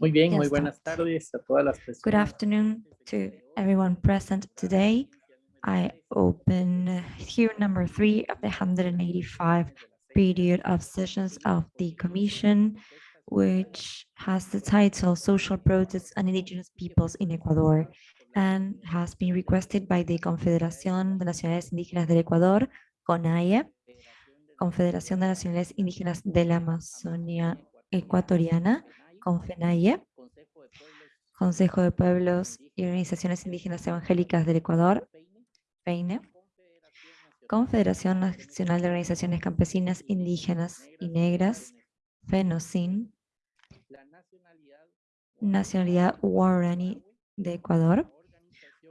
Muy bien, muy buenas tardes a todas las personas. Good afternoon to everyone present today. I open here number three of the 185 period of sessions of the Commission, which has the title Social Protests and Indigenous Peoples in Ecuador and has been requested by the Confederación de Nacionalidades Indígenas del Ecuador, CONAIE, Confederación de Nacionalidades Indígenas de la Amazonia Ecuatoriana, CONFENAIE, Consejo de Pueblos y Organizaciones Indígenas Evangélicas del Ecuador, FEINE, Confederación Nacional de Organizaciones Campesinas Indígenas y Negras, FENOCIN, Nacionalidad Guarani de Ecuador,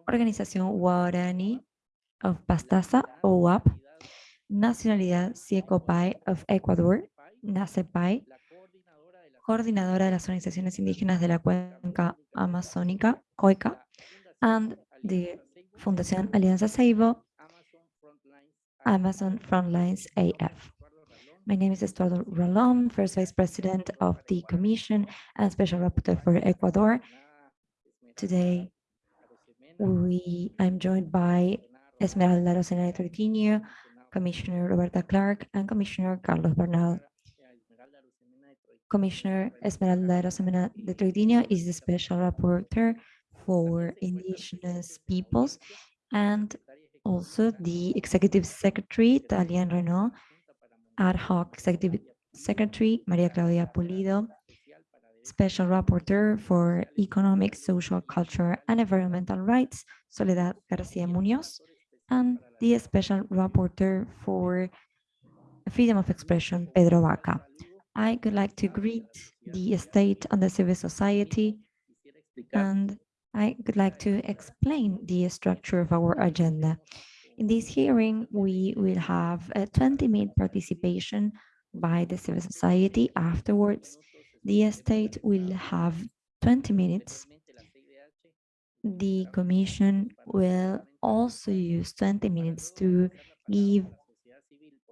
Organización Guarani of Pastaza, OWAP, Nacionalidad Siecopai of Ecuador, NACEPAI, coordinadora de las organizaciones indígenas de la cuenca amazónica, COICA, and the Fundación Alianza Ceibo, Amazon Frontlines AF. My name is Estuardo Ralón, First Vice President of the Commission and Special Rapporteur for Ecuador. Today, we, I'm joined by Esmeralda Rosena Troitiño, Commissioner Roberta Clarke, and Commissioner Carlos Bernal. Commissioner Esmeralda Rosemena de Troitiño is the Special Rapporteur for Indigenous Peoples and also the Executive Secretary, Talian Reneaum, Ad hoc Executive Secretary, Maria Claudia Pulido, Special Rapporteur for Economic, Social, Culture, and Environmental Rights, Soledad Garcia Munoz, and the Special Rapporteur for Freedom of Expression, Pedro Vaca. I would like to greet the state and the civil society, and I would like to explain the structure of our agenda. In this hearing, we will have a 20-minute participation by the civil society. Afterwards, the state will have 20 minutes. The commission will also use 20 minutes to give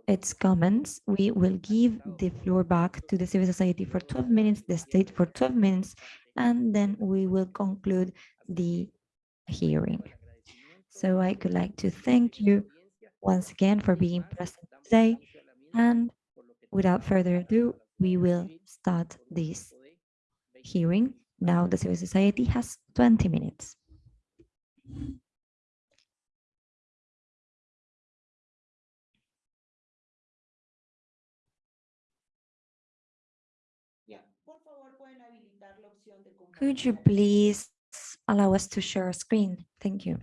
its comments. We will give the floor back to the civil society for 12 minutes, the state for 12 minutes, and then we will conclude the hearing. So I would like to thank you once again for being present today. And without further ado, we will start this hearing. Now the civil society has 20 minutes. Could you please allow us to share a screen? Thank you.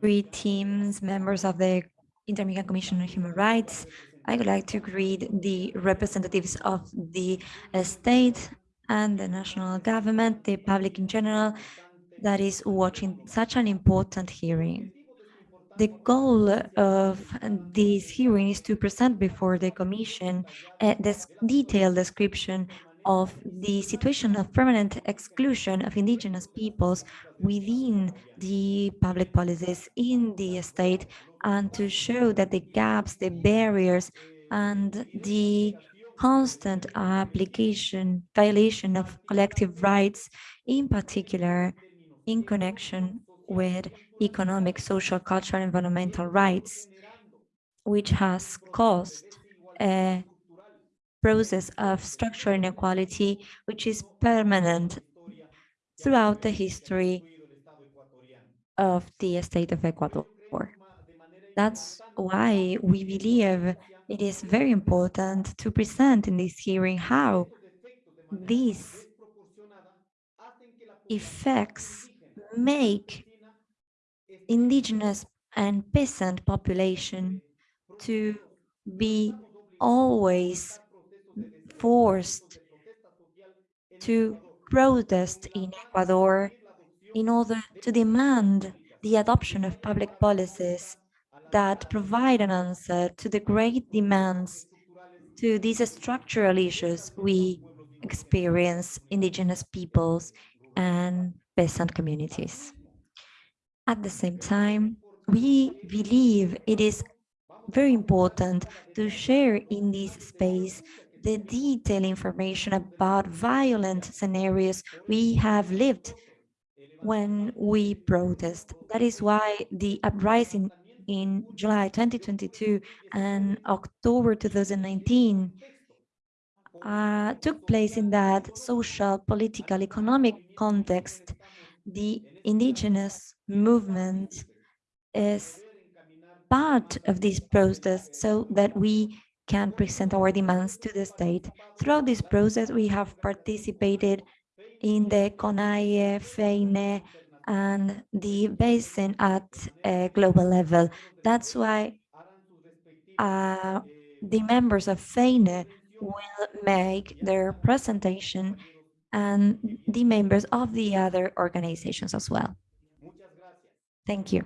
Greetings, members of the Inter-American Commission on Human Rights. I would like to greet the representatives of the uh, state and the national government, the public in general, that is watching such an important hearing. The goal of this hearing is to present before the Commission a detailed description of the situation of permanent exclusion of indigenous peoples within the public policies in the state and to show that the gaps, the barriers, and the constant application, violation of collective rights, in particular in connection with economic, social, cultural, environmental rights, which has caused a process of structural inequality, which is permanent throughout the history of the state of Ecuador. That's why we believe it is very important to present in this hearing how these effects make indigenous and peasant population to be always forced to protest in Ecuador in order to demand the adoption of public policies that provide an answer to the great demands to these structural issues we experience indigenous peoples and peasant communities. At the same time, we believe it is very important to share in this space the detailed information about violent scenarios we have lived when we protest. That is why the uprising in July 2022 and October 2019 uh, took place in that social, political, economic context. The indigenous movement is part of this process so that we can present our demands to the state. Throughout this process, we have participated in the CONAIE, FEINE, and the basin at a global level. That's why uh, the members of FEINE will make their presentation and the members of the other organizations as well. Thank you.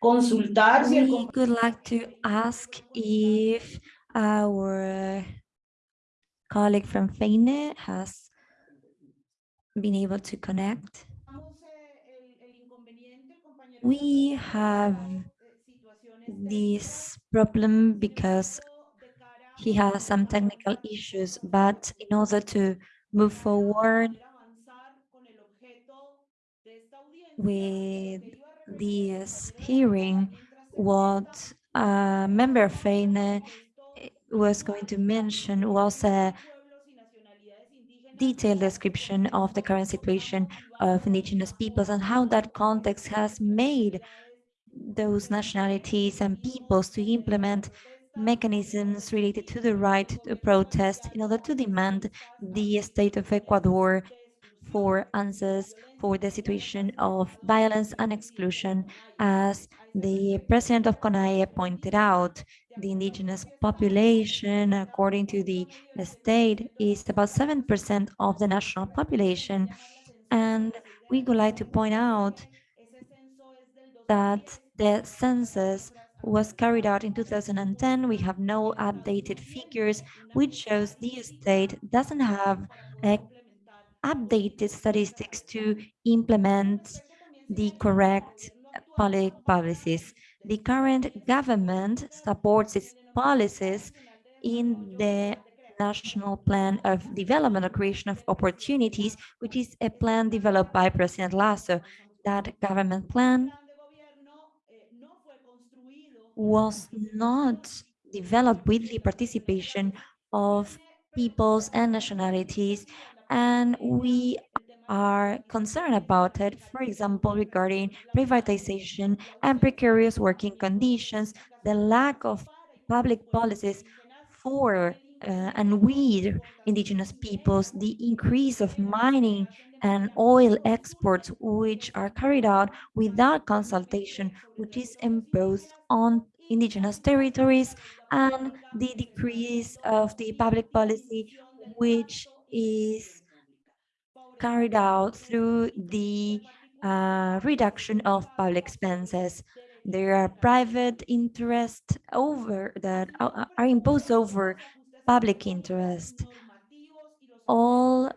Consultar si el We would like to ask if our colleague from FEINE has been able to connect. We have this problem because he has some technical issues, but in order to move forward with this hearing, what member FEINE was going to mention was a detailed description of the current situation of indigenous peoples and how that context has made those nationalities and peoples to implement mechanisms related to the right to protest in order to demand the state of Ecuador for answers for the situation of violence and exclusion. As the president of CONAIE pointed out, the indigenous population, according to the state, is about 7% of the national population. And we would like to point out that the census was carried out in 2010. We have no updated figures, which shows the state doesn't have a updated statistics to implement the correct public policies. The current government supports its policies in the National Plan of Development or Creation of Opportunities, which is a plan developed by President Lasso. That government plan was not developed with the participation of peoples and nationalities and we are concerned about it, for example, regarding privatization and precarious working conditions, the lack of public policies for uh, and with indigenous peoples, the increase of mining and oil exports, which are carried out without consultation, which is imposed on indigenous territories, and the decrease of the public policy, which is carried out through the uh, reduction of public expenses. There are private interests over that are imposed over public interest. All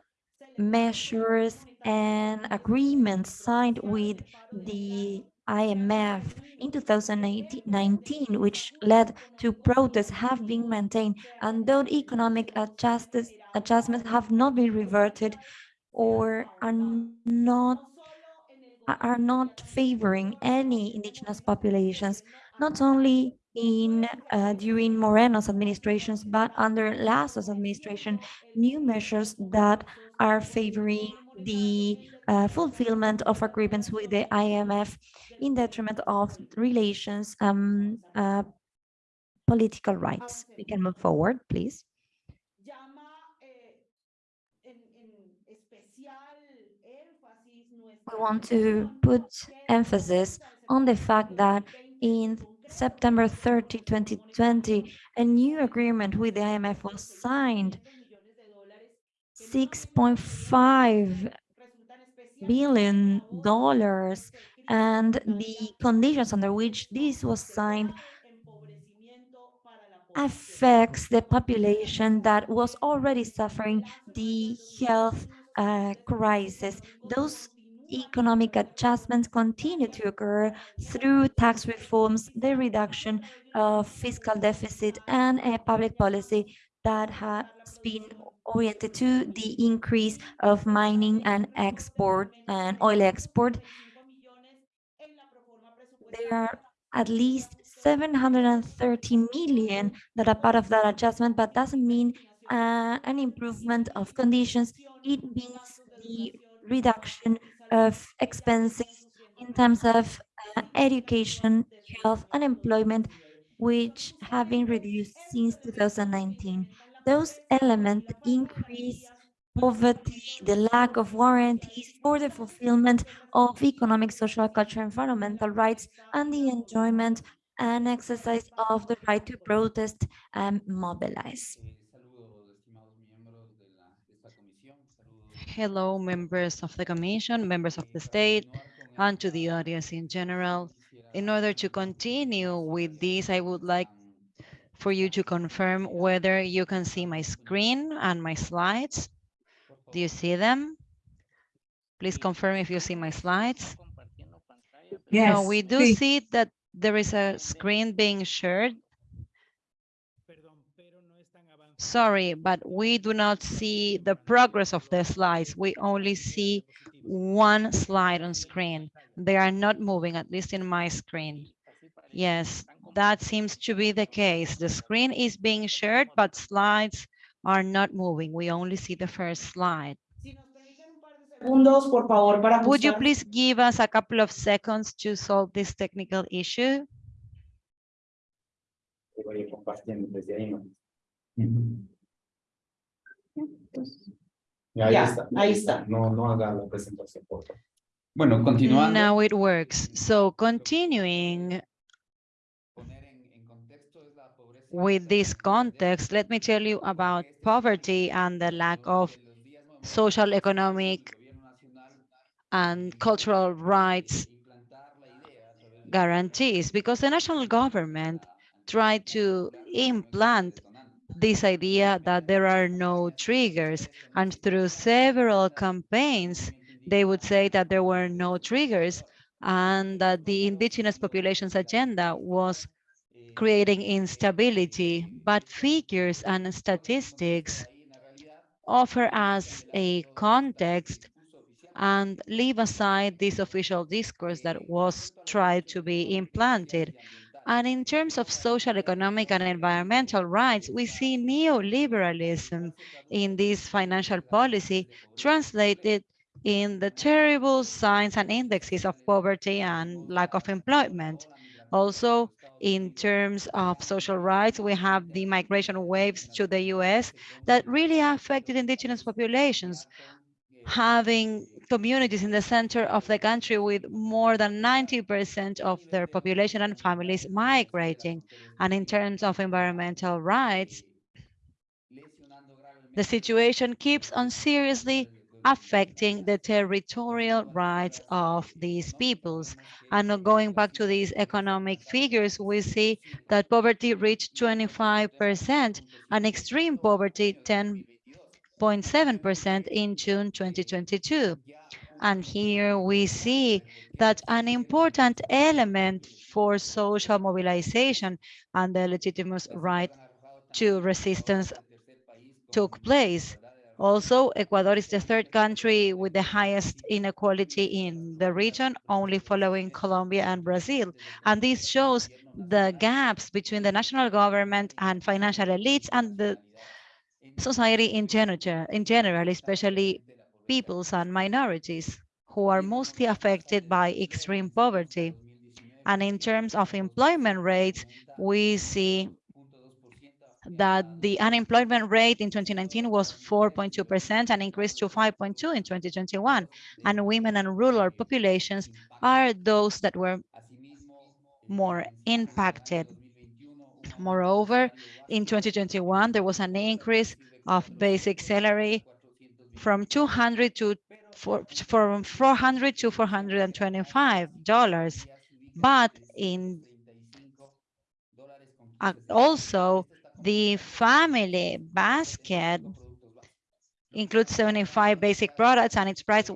measures and agreements signed with the IMF in 2019, which led to protests, have been maintained, and though economic adjustments have not been reverted, or are not are not favoring any indigenous populations, not only in uh, during Moreno's administrations, but under Lasso's administration, new measures that are favoring the uh, fulfillment of agreements with the IMF in detriment of relations um, uh, political rights. We can move forward, please. We want to put emphasis on the fact that in September 30, 2020, a new agreement with the IMF was signed. 6.5 billion dollars and the conditions under which this was signed affects the population that was already suffering the health uh, crisis. Those economic adjustments continue to occur through tax reforms, the reduction of fiscal deficit, and a public policy that has been oriented to the increase of mining and export and oil export. There are at least 730 million that are part of that adjustment, but doesn't mean uh, an improvement of conditions. It means the reduction of expenses in terms of uh, education, health, and employment, which have been reduced since 2019. Those elements increase poverty, the lack of warranties for the fulfillment of economic, social, cultural, environmental rights, and the enjoyment and exercise of the right to protest and mobilize. Hello, members of the Commission, members of the state, and to the audience in general. In order to continue with this, I would like for you to confirm whether you can see my screen and my slides. Do you see them? Please confirm if you see my slides. Yes. No, we do sí. see that there is a screen being shared. Sorry, but we do not see the progress of the slides. We only see one slide on screen. They are not moving, at least in my screen. Yes, that seems to be the case. The screen is being shared, but slides are not moving. We only see the first slide. Segundos, por favor, para Would you please give us a couple of seconds to solve this technical issue? Voy a ir compartiendo desde ahí, ¿no? Ya, ahí Ya, está. ahí está. No, no haga la presentación, por favor. Bueno, continuando. Now it works. So continuing with this context, let me tell you about poverty and the lack of social, economic, and cultural rights guarantees because the national government tried to implant this idea that there are no triggers and through several campaigns they would say that there were no triggers and that the indigenous populations agenda was creating instability but figures and statistics offer us a context and leave aside this official discourse that was tried to be implanted. And in terms of social, economic, and environmental rights, we see neoliberalism in this financial policy translated in the terrible signs and indexes of poverty and lack of employment. Also, in terms of social rights, we have the migration waves to the US that really affected indigenous populations, having communities in the center of the country with more than 90% of their population and families migrating. And in terms of environmental rights, the situation keeps on seriously affecting the territorial rights of these peoples. And going back to these economic figures, we see that poverty reached 25% and extreme poverty 10.7% in June 2022. And here we see that an important element for social mobilization and the legitimate right to resistance took place. Also, Ecuador is the third country with the highest inequality in the region, only following Colombia and Brazil. And this shows the gaps between the national government and financial elites and the society in general, in general, especially peoples and minorities who are mostly affected by extreme poverty. And in terms of employment rates, we see that the unemployment rate in 2019 was 4.2% and increased to 5.2 in 2021. And women and rural populations are those that were more impacted. Moreover, in 2021, there was an increase of basic salary from 200 to for, from 400 to 425 dollars. But in uh, also the family basket includes 75 basic products and its price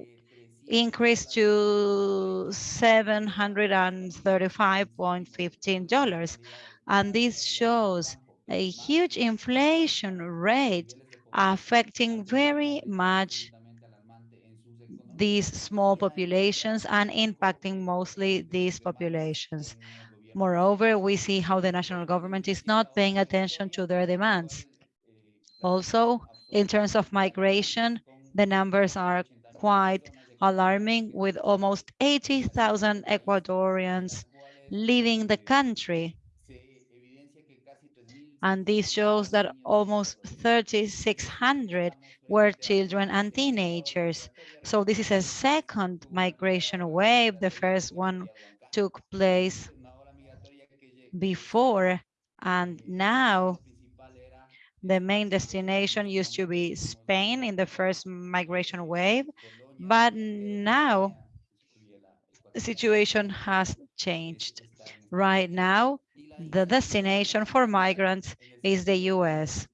increased to $735.15. And this shows a huge inflation rate affecting very much these small populations and impacting mostly these populations. Moreover, we see how the national government is not paying attention to their demands. Also, in terms of migration, the numbers are quite alarming with almost 80,000 Ecuadorians leaving the country. And this shows that almost 3,600 were children and teenagers. So this is a second migration wave. The first one took place before and now the main destination used to be Spain in the first migration wave, but now the situation has changed. Right now, the destination for migrants is the US.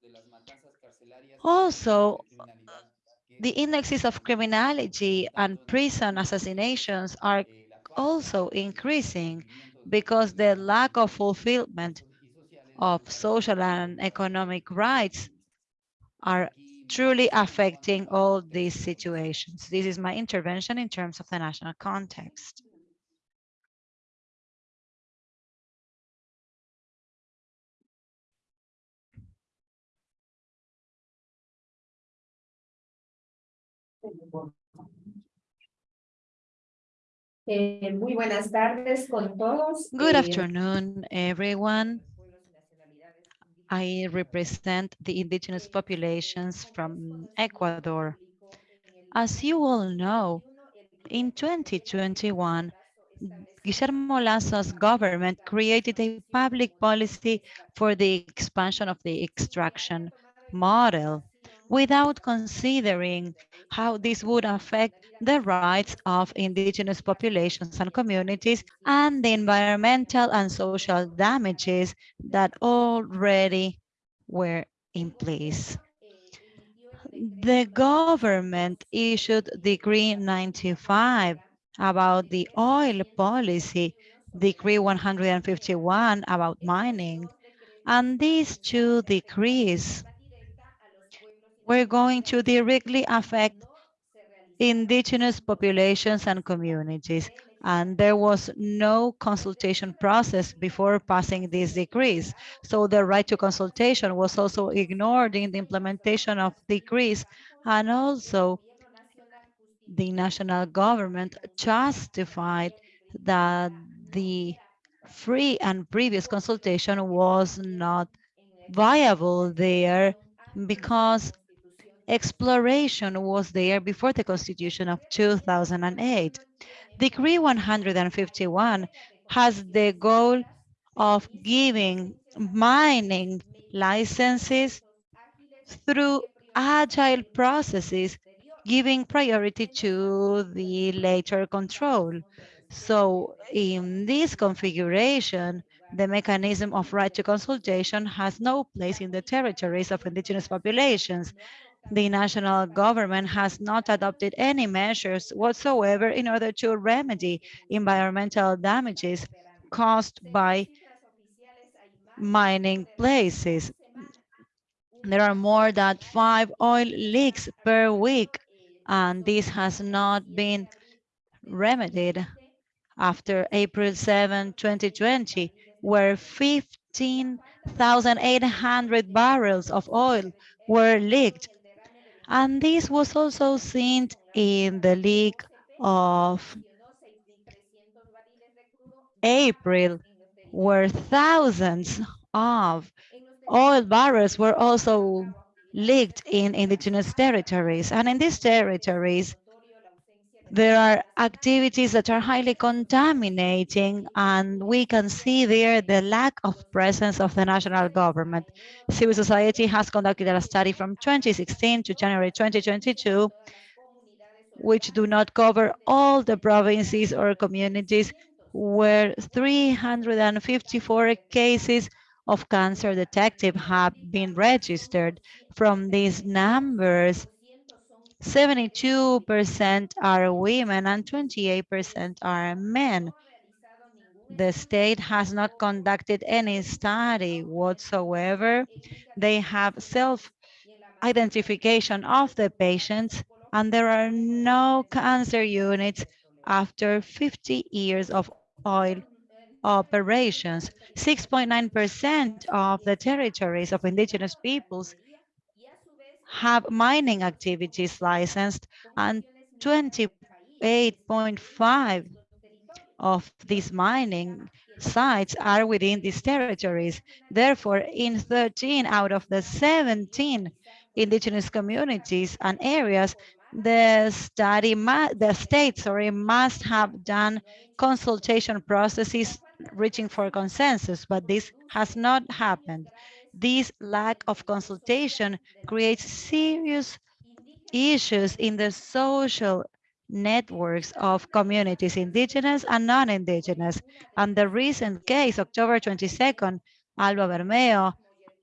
Also, the indexes of criminality and prison assassinations are also increasing because the lack of fulfillment of social and economic rights are truly affecting all these situations. This is my intervention in terms of the national context. Muy buenas tardes con todos. Good Eh, afternoon, everyone. I represent the indigenous populations from Ecuador. As you all know, in 2021, Guillermo Lasso's government created a public policy for the expansion of the extraction model without considering how this would affect the rights of indigenous populations and communities and the environmental and social damages that already were in place. The government issued Decree 95 about the oil policy, Decree 151 about mining, and these two decrees were going to directly affect indigenous populations and communities. And there was no consultation process before passing these decrees. So the right to consultation was also ignored in the implementation of decrees. And also the national government justified that the free and previous consultation was not viable there because exploration was there before the Constitution of 2008. Decree 151 has the goal of giving mining licenses through agile processes, giving priority to the later control. So in this configuration, the mechanism of right to consultation has no place in the territories of indigenous populations the national government has not adopted any measures whatsoever in order to remedy environmental damages caused by mining places. There are more than five oil leaks per week, and this has not been remedied after April 7, 2020, where 15,800 barrels of oil were leaked. And this was also seen in the leak of April, where thousands of oil barrels were also leaked in indigenous territories. And in these territories, there are activities that are highly contaminating, and we can see there the lack of presence of the national government. Civil society has conducted a study from 2016 to January 2022, which do not cover all the provinces or communities where 354 cases of cancer detected have been registered. From these numbers, 72% are women and 28% are men. The state has not conducted any study whatsoever. They have self-identification of the patients and there are no cancer units after 50 years of oil operations. 6.9% of the territories of indigenous peoples have mining activities licensed and 28.5 of these mining sites are within these territories. Therefore, in 13 out of the 17 indigenous communities and areas, the study, the state, sorry, must have done consultation processes reaching for consensus, but this has not happened. This lack of consultation creates serious issues in the social networks of communities, indigenous and non-indigenous. And the recent case, October 22nd, Alba Bermeo,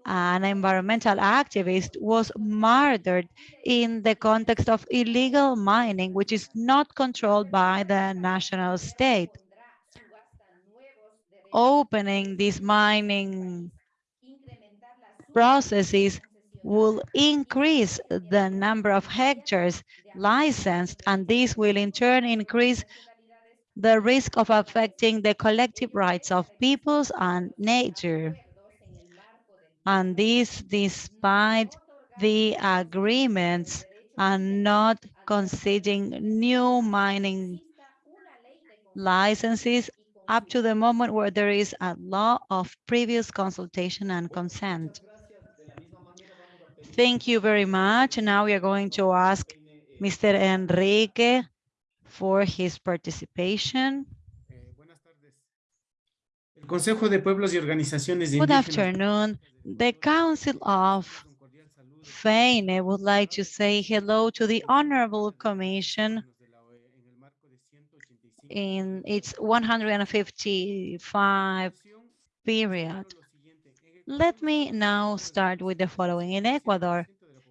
an environmental activist, was murdered in the context of illegal mining, which is not controlled by the national state. Opening these mining processes will increase the number of hectares licensed, and this will in turn increase the risk of affecting the collective rights of peoples and nature. And this despite the agreements and not conceding new mining licenses up to the moment where there is a law of previous consultation and consent. Thank you very much. Now we are going to ask Mr. Enrique for his participation. Good afternoon. The Council of FEINE would like to say hello to the Honorable Commission in its 155 period. Let me now start with the following. In Ecuador,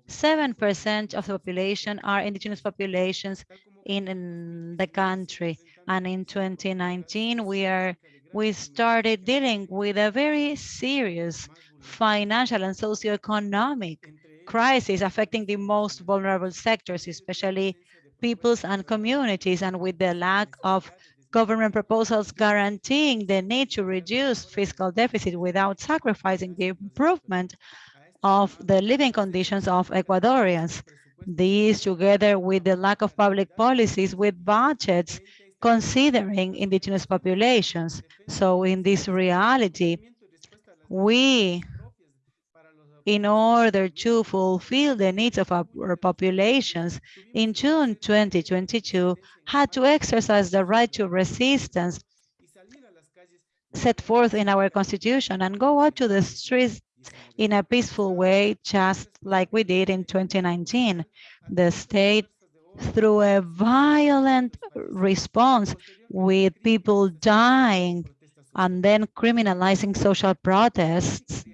7% of the population are indigenous populations in, in, the country. And in 2019, we are we started dealing with a very serious financial and socioeconomic crisis affecting the most vulnerable sectors, especially peoples and communities, and with the lack of government proposals guaranteeing the need to reduce fiscal deficit without sacrificing the improvement of the living conditions of Ecuadorians. These, together with the lack of public policies with budgets considering indigenous populations. So in this reality, we, in order to fulfill the needs of our populations, in June 2022, had to exercise the right to resistance set forth in our constitution and go out to the streets in a peaceful way, just like we did in 2019. The state, through a violent response with people dying and then criminalizing social protests,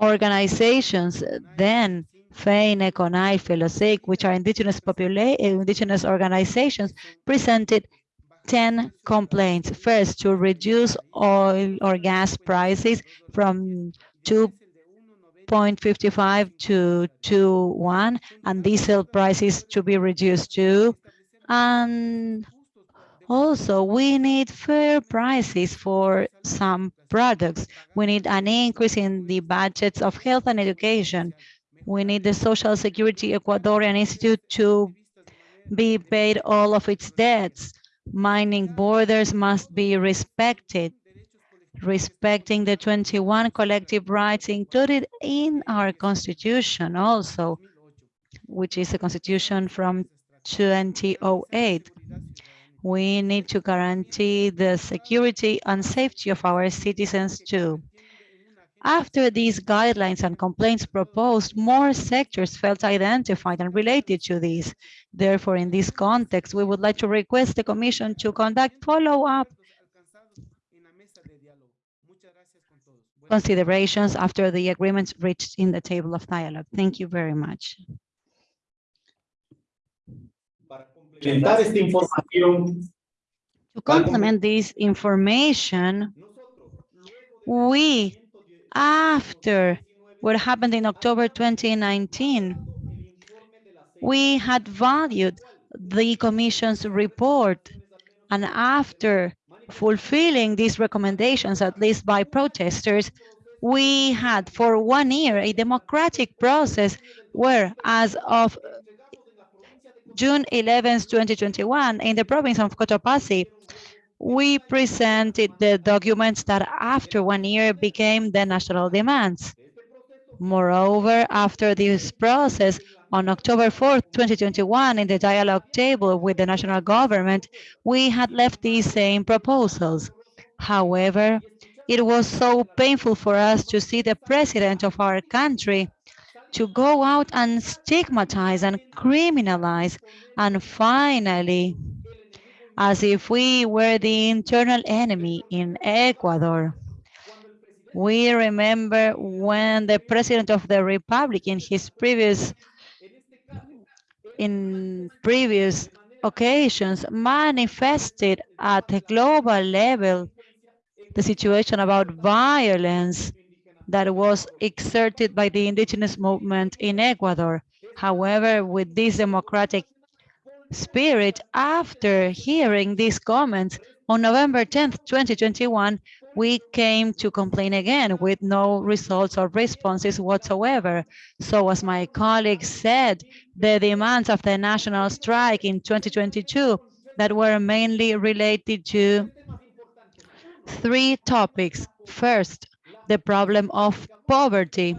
organizations then FEINE, CONAIE, FENOCIN, which are indigenous population, eh, indigenous organizations, presented 10 complaints. First, to reduce oil or gas prices from 2.55 to 2.1 and diesel prices to be reduced to, And also, we need fair prices for some products. We need an increase in the budgets of health and education. We need the Social Security Ecuadorian Institute to be paid all of its debts. Mining borders must be respected, respecting the 21 collective rights included in our constitution also, which is a constitution from 2008. We need to guarantee the security and safety of our citizens too. After these guidelines and complaints proposed, more sectors felt identified and related to these. Therefore, in this context, we would like to request the Commission to conduct follow-up considerations after the agreements reached in the table of dialogue. Thank you very much. Complementar esta información, To complement this information, we, after what happened in October 2019, we had valued the Commission's report. And after fulfilling these recommendations, at least by protesters, we had for one year a democratic process where as of June 11, 2021, in the province of Cotopaxi, we presented the documents that after one year became the national demands. Moreover, after this process, on October 4th, 2021, in the dialogue table with the national government, we had left these same proposals. However, it was so painful for us to see the president of our country to go out and stigmatize and criminalize and finally as if we were the internal enemy in Ecuador. We remember when the president of the republic in his previous in previous occasions manifested at a global level the situation about violence that was exerted by the indigenous movement in Ecuador. However, with this democratic spirit, after hearing these comments, on November 10th, 2021, we came to complain again with no results or responses whatsoever. So as my colleague said, the demands of the national strike in 2022 that were mainly related to three topics. First, the problem of poverty.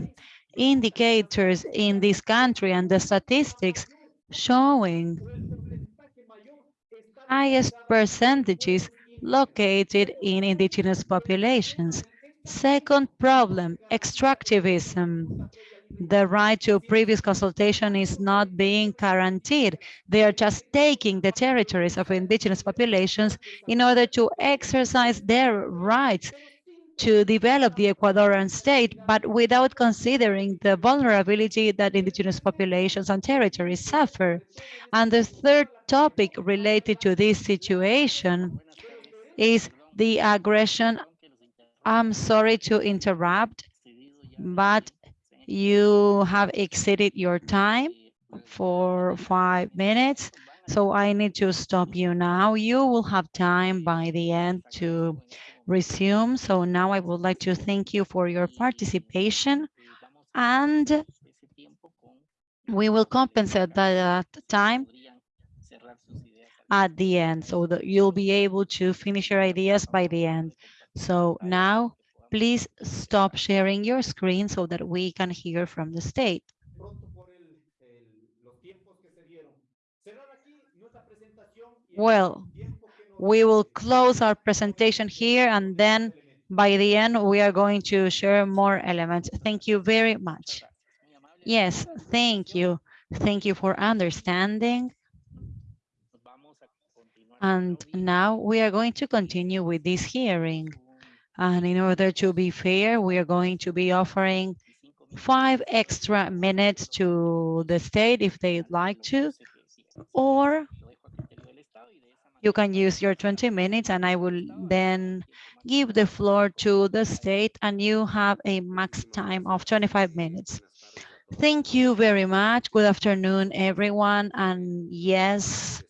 Indicators in this country and the statistics showing highest percentages located in indigenous populations. Second problem, extractivism. The right to previous consultation is not being guaranteed. They are just taking the territories of indigenous populations in order to exercise their rights to develop the Ecuadorian state, but without considering the vulnerability that indigenous populations and territories suffer. And the third topic related to this situation is the aggression. I'm sorry to interrupt, but you have exceeded your time for five minutes. So I need to stop you now. You will have time by the end to resume. So now I would like to thank you for your participation and we will compensate that time at the end so that you'll be able to finish your ideas by the end. So now please stop sharing your screen so that we can hear from the state. Well, we will close our presentation here and then by the end we are going to share more elements. Thank you very much. Yes, thank you. Thank you for understanding. And now we are going to continue with this hearing. And in order to be fair, we are going to be offering five extra minutes to the state if they'd like to, or you can use your 20 minutes and I will then give the floor to the state and you have a max time of 25 minutes. Thank you very much. Good afternoon, everyone. And yes,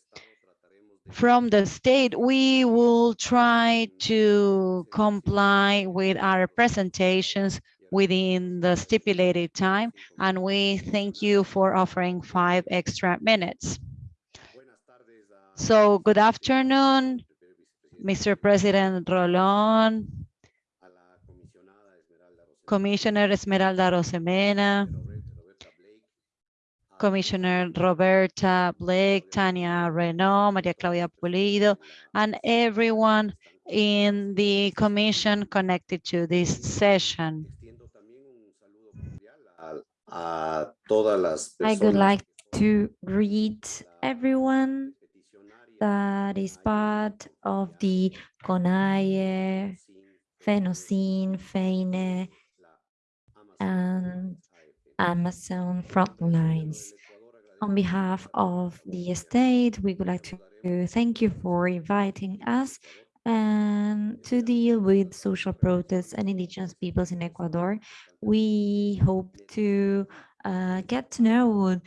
from the state, we will try to comply with our presentations within the stipulated time. And we thank you for offering five extra minutes. So good afternoon, Mr. President Ralón, Commissioner Esmeralda Arosemena, Commissioner Roberta Clarke, Tania Reneaum, Maria Claudia Pulido, and everyone in the commission connected to this session. a todas las I would like to greet everyone that is part of the CONAIE, FENOCIN, FEINE, and Amazon Frontlines. On behalf of the state, we would like to thank you for inviting us and to deal with social protests and indigenous peoples in Ecuador. We hope to uh, get to know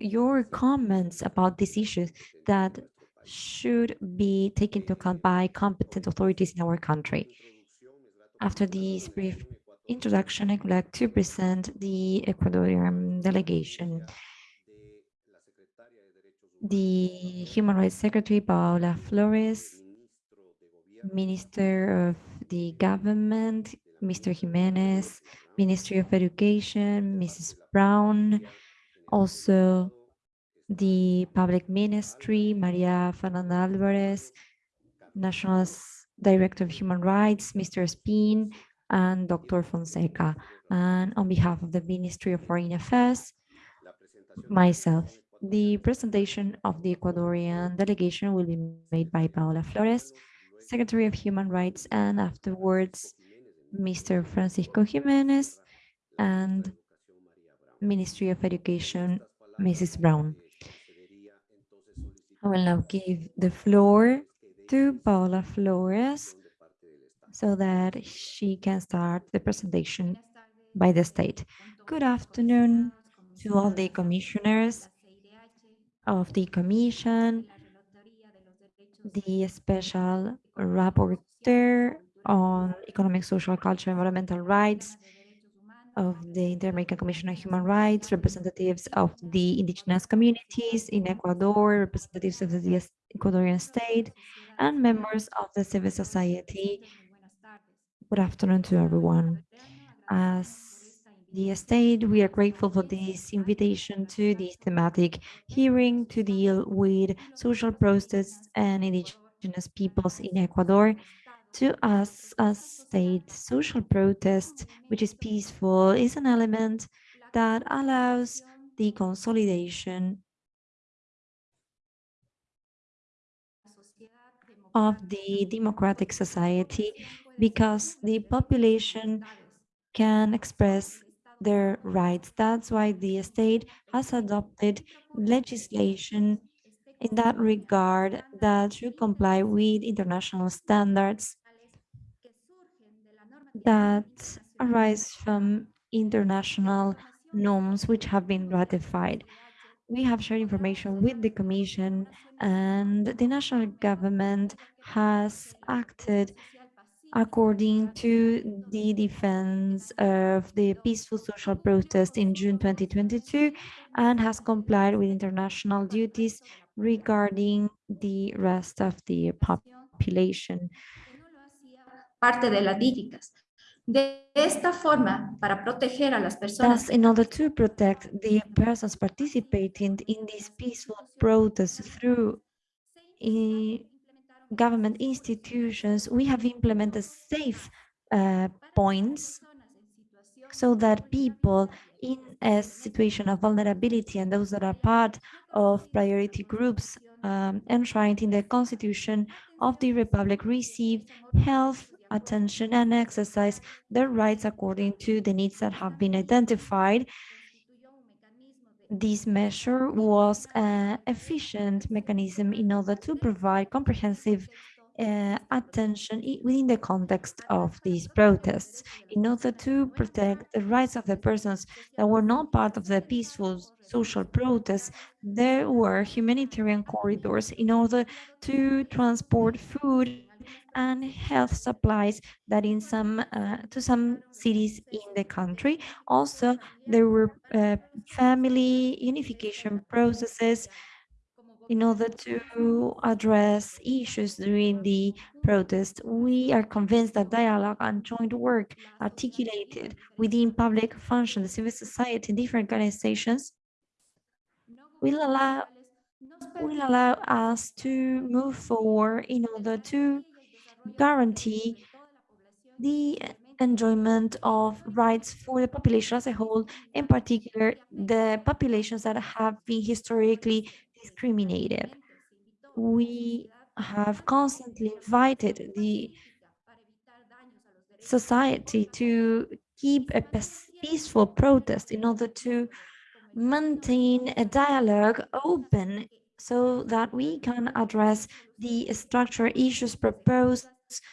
your comments about these issues that should be taken into account by competent authorities in our country. After this brief introduction, I would like to present the Ecuadorian delegation. The Human Rights Secretary, Paola Flores, Minister of the Government, Mr. Jimenez, Ministry of Education, Mrs. Brown, also the Public Ministry, Maria Fernanda Alvarez, National Director of Human Rights, Mr. Spin, and Dr. Fonseca. And on behalf of the Ministry of Foreign Affairs, myself. The presentation of the Ecuadorian delegation will be made by Paola Flores, Secretary of Human Rights, and afterwards, Mr. Francisco Jimenez and Ministry of Education, Mrs. Brown. I will now give the floor to Paola Flores so that she can start the presentation by the state. Good afternoon to all the commissioners of the commission, the special rapporteur on economic, social, cultural, and environmental rights of the Inter-American Commission on Human Rights, representatives of the indigenous communities in Ecuador, representatives of the Ecuadorian state, and members of the civil society. Good afternoon to everyone. As the state, we are grateful for this invitation to this thematic hearing to deal with social protests and indigenous peoples in Ecuador. To us, as state, social protest, which is peaceful, is an element that allows the consolidation of the democratic society because the population can express their rights. That's why the state has adopted legislation in that regard that should comply with international standards that arise from international norms which have been ratified. We have shared information with the Commission and the national government has acted according to the defense of the peaceful social protest in June 2022 and has complied with international duties regarding the rest of the population. parte de las dígitas. De esta forma, para proteger a las personas Thus, in order to protect the persons participating in this peaceful protest through eh, government institutions, we have implemented safe uh, points so that people in a situation of vulnerability and those that are part of priority groups um, enshrined in the constitution of the republic receive health attention and exercise their rights according to the needs that have been identified this measure was an efficient mechanism in order to provide comprehensive uh, attention within the context of these protests in order to protect the rights of the persons that were not part of the peaceful social protests. There were humanitarian corridors in order to transport food and health supplies that in some uh, to some cities in the country. Also, there were uh, family unification processes in order to address issues during the protest. We are convinced that dialogue and joint work articulated within public functions, civil society, different organizations will allow will allow us to move forward in order to guarantee the enjoyment of rights for the population as a whole, in particular, the populations that have been historically discriminated. We have constantly invited the society to keep a peaceful protest in order to maintain a dialogue open so that we can address the structural issues proposed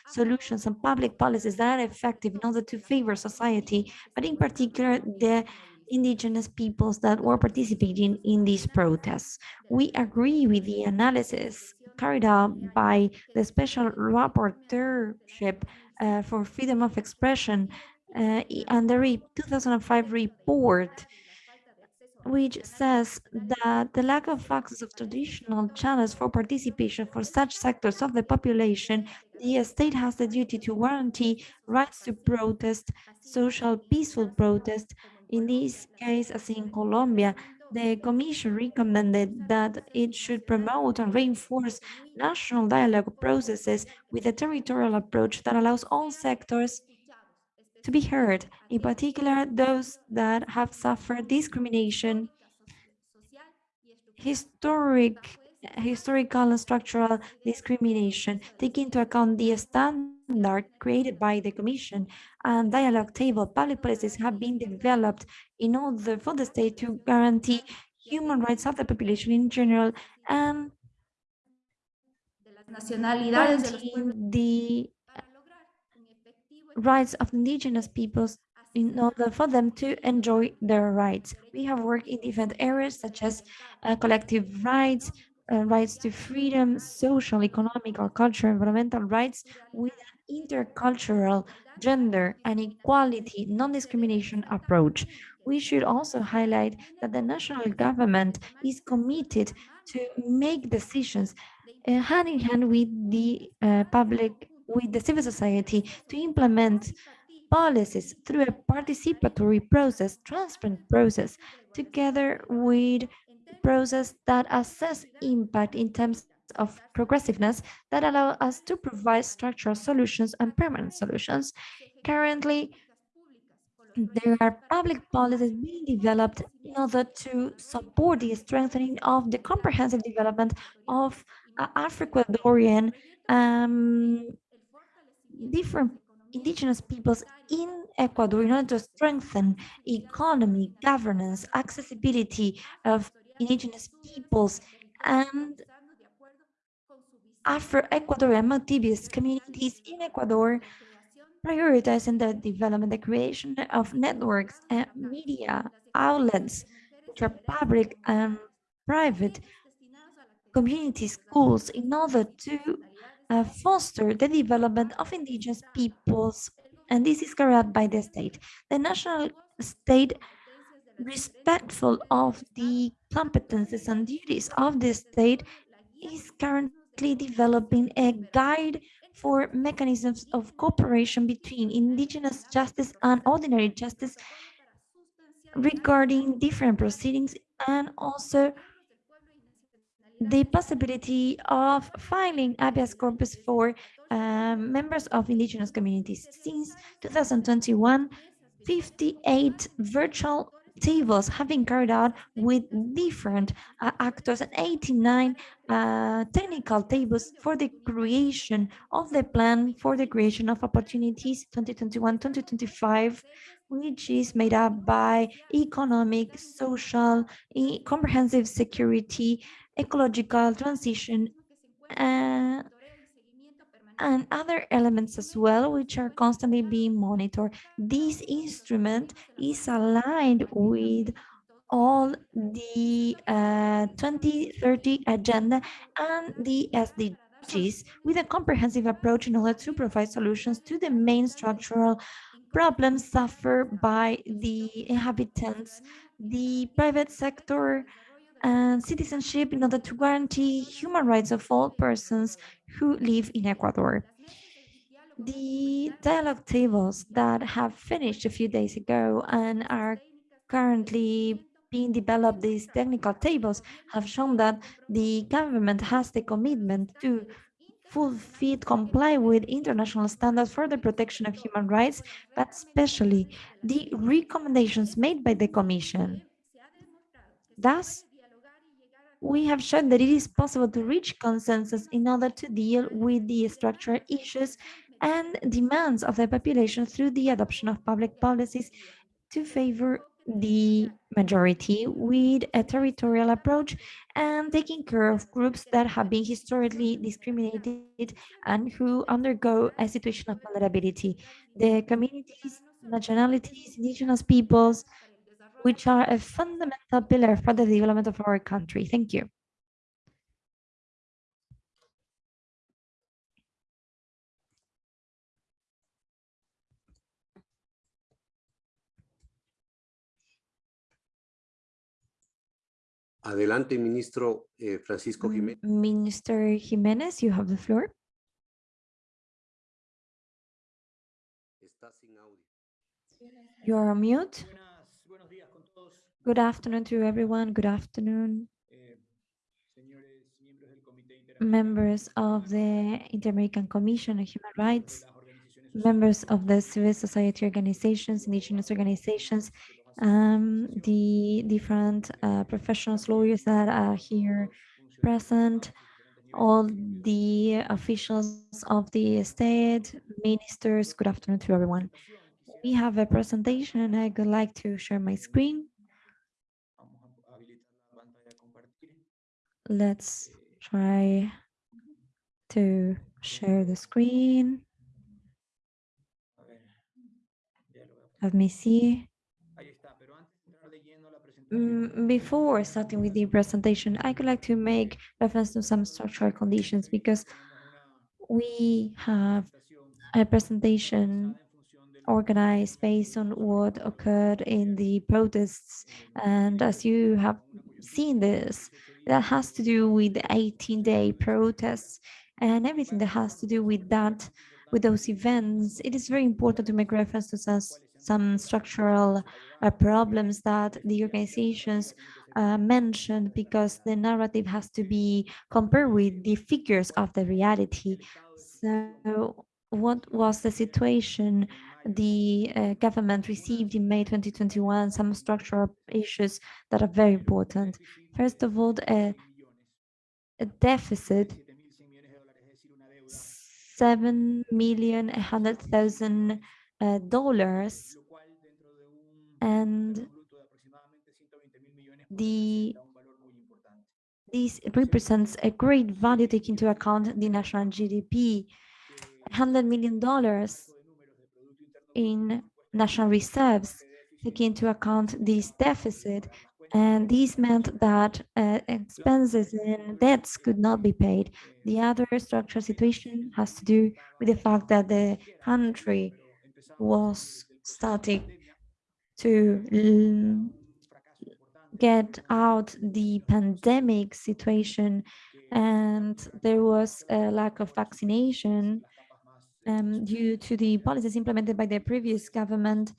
solutions and public policies that are effective in order to favor society, but in particular the indigenous peoples that were participating in these protests. We agree with the analysis carried out by the special rapporteurship uh, for freedom of expression uh, and the re- 2005 report which says that the lack of access of traditional channels for participation for such sectors of the population, the state has the duty to guarantee rights to protest, social peaceful protest. In this case, as in Colombia, the Commission recommended that it should promote and reinforce national dialogue processes with a territorial approach that allows all sectors to be heard, in particular those that have suffered discrimination, historic, historical and structural discrimination, taking into account the standard created by the Commission and dialogue table, public policies have been developed in order for the state to guarantee human rights of the population in general and nacionalidades de los pueblos. guaranteeing the para lograr un efectivo rights of indigenous peoples in order for them to enjoy their rights. We have worked in different areas such as uh, collective rights, uh, rights to freedom, social, economic, or cultural, environmental rights with an intercultural, gender, and equality, non-discrimination approach. We should also highlight that the national government is committed to make decisions uh, hand in hand with the uh, public, with the civil society to implement policies through a participatory process, transparent process, together with process that assess impact in terms of progressiveness that allow us to provide structural solutions and permanent solutions. Currently, there are public policies being developed in order to support the strengthening of the comprehensive development of uh, Afro-Ecuadorian um, different indigenous peoples in Ecuador in order to strengthen economy, governance, accessibility of indigenous peoples and Afro-Ecuadorian Montubio communities in Ecuador prioritizing the development, the creation of networks and media outlets, which are public and private community schools in order to uh, foster the development of indigenous peoples. And this is carried out by the state. The national state, respectful of the competences and duties of the state, is currently developing a guide for mechanisms of cooperation between indigenous justice and ordinary justice regarding different proceedings and also the possibility of filing habeas corpus for um, members of indigenous communities. Since 2021, 58 virtual tables have been carried out with different uh, actors and 89 uh, technical tables for the creation of the plan for the creation of opportunities 2021-2025 which is made up by economic, social, e- comprehensive security, ecological transition, uh, and other elements as well, which are constantly being monitored. This instrument is aligned with all the uh, 2030 agenda and the SDGs with a comprehensive approach in order to provide solutions to the main structural problems suffered by the inhabitants, the private sector, and citizenship in order to guarantee human rights of all persons who live in Ecuador. The dialogue tables that have finished a few days ago and are currently being developed, these technical tables have shown that the government has the commitment to fulfill, comply with international standards for the protection of human rights, but especially the recommendations made by the Commission. Thus, we have shown that it is possible to reach consensus in order to deal with the structural issues and demands of the population through the adoption of public policies to favor the majority with a territorial approach and taking care of groups that have been historically discriminated and who undergo a situation of vulnerability. The communities, nationalities, indigenous peoples, which are a fundamental pillar for the development of our country. Thank you. Adelante, ministro eh, Francisco Mm, Jiménez. Minister Jimenez, you have the floor. Está sin audio. You are on mute. Buenas, buenos días con todos. Good afternoon to everyone. Good afternoon, members of the Inter-American Commission on Human Rights, members of the civil society organizations, indigenous organizations, um, the different uh, professionals, lawyers that are here present, all the officials of the state, ministers, good afternoon to everyone. We have a presentation and I would like to share my screen. Vamos a habilitar la pantalla a compartir. Let's try to share the screen. Let me see. Mm, Before starting with the presentation, I would like to make reference to some structural conditions because we have a presentation organized based on what occurred in the protests. And as you have seen this, that has to do with the 18-day protests and everything that has to do with that, with those events. It is very important to make reference to some, some structural uh, problems that the organizations uh, mentioned because the narrative has to be compared with the figures of the reality. So what was the situation the uh, government received in May 2021 some structural issues that are very important. First of all, a, a deficit, 7 million a hundred thousand uh, dollars, and the this represents a great value taking into account the national GDP, 100 million dollars in national reserves, taking into account this deficit. And this meant that uh, expenses and debts could not be paid. The other structural situation has to do with the fact that the country was starting to get out the pandemic situation and there was a lack of vaccination um, due to the policies implemented by the previous government.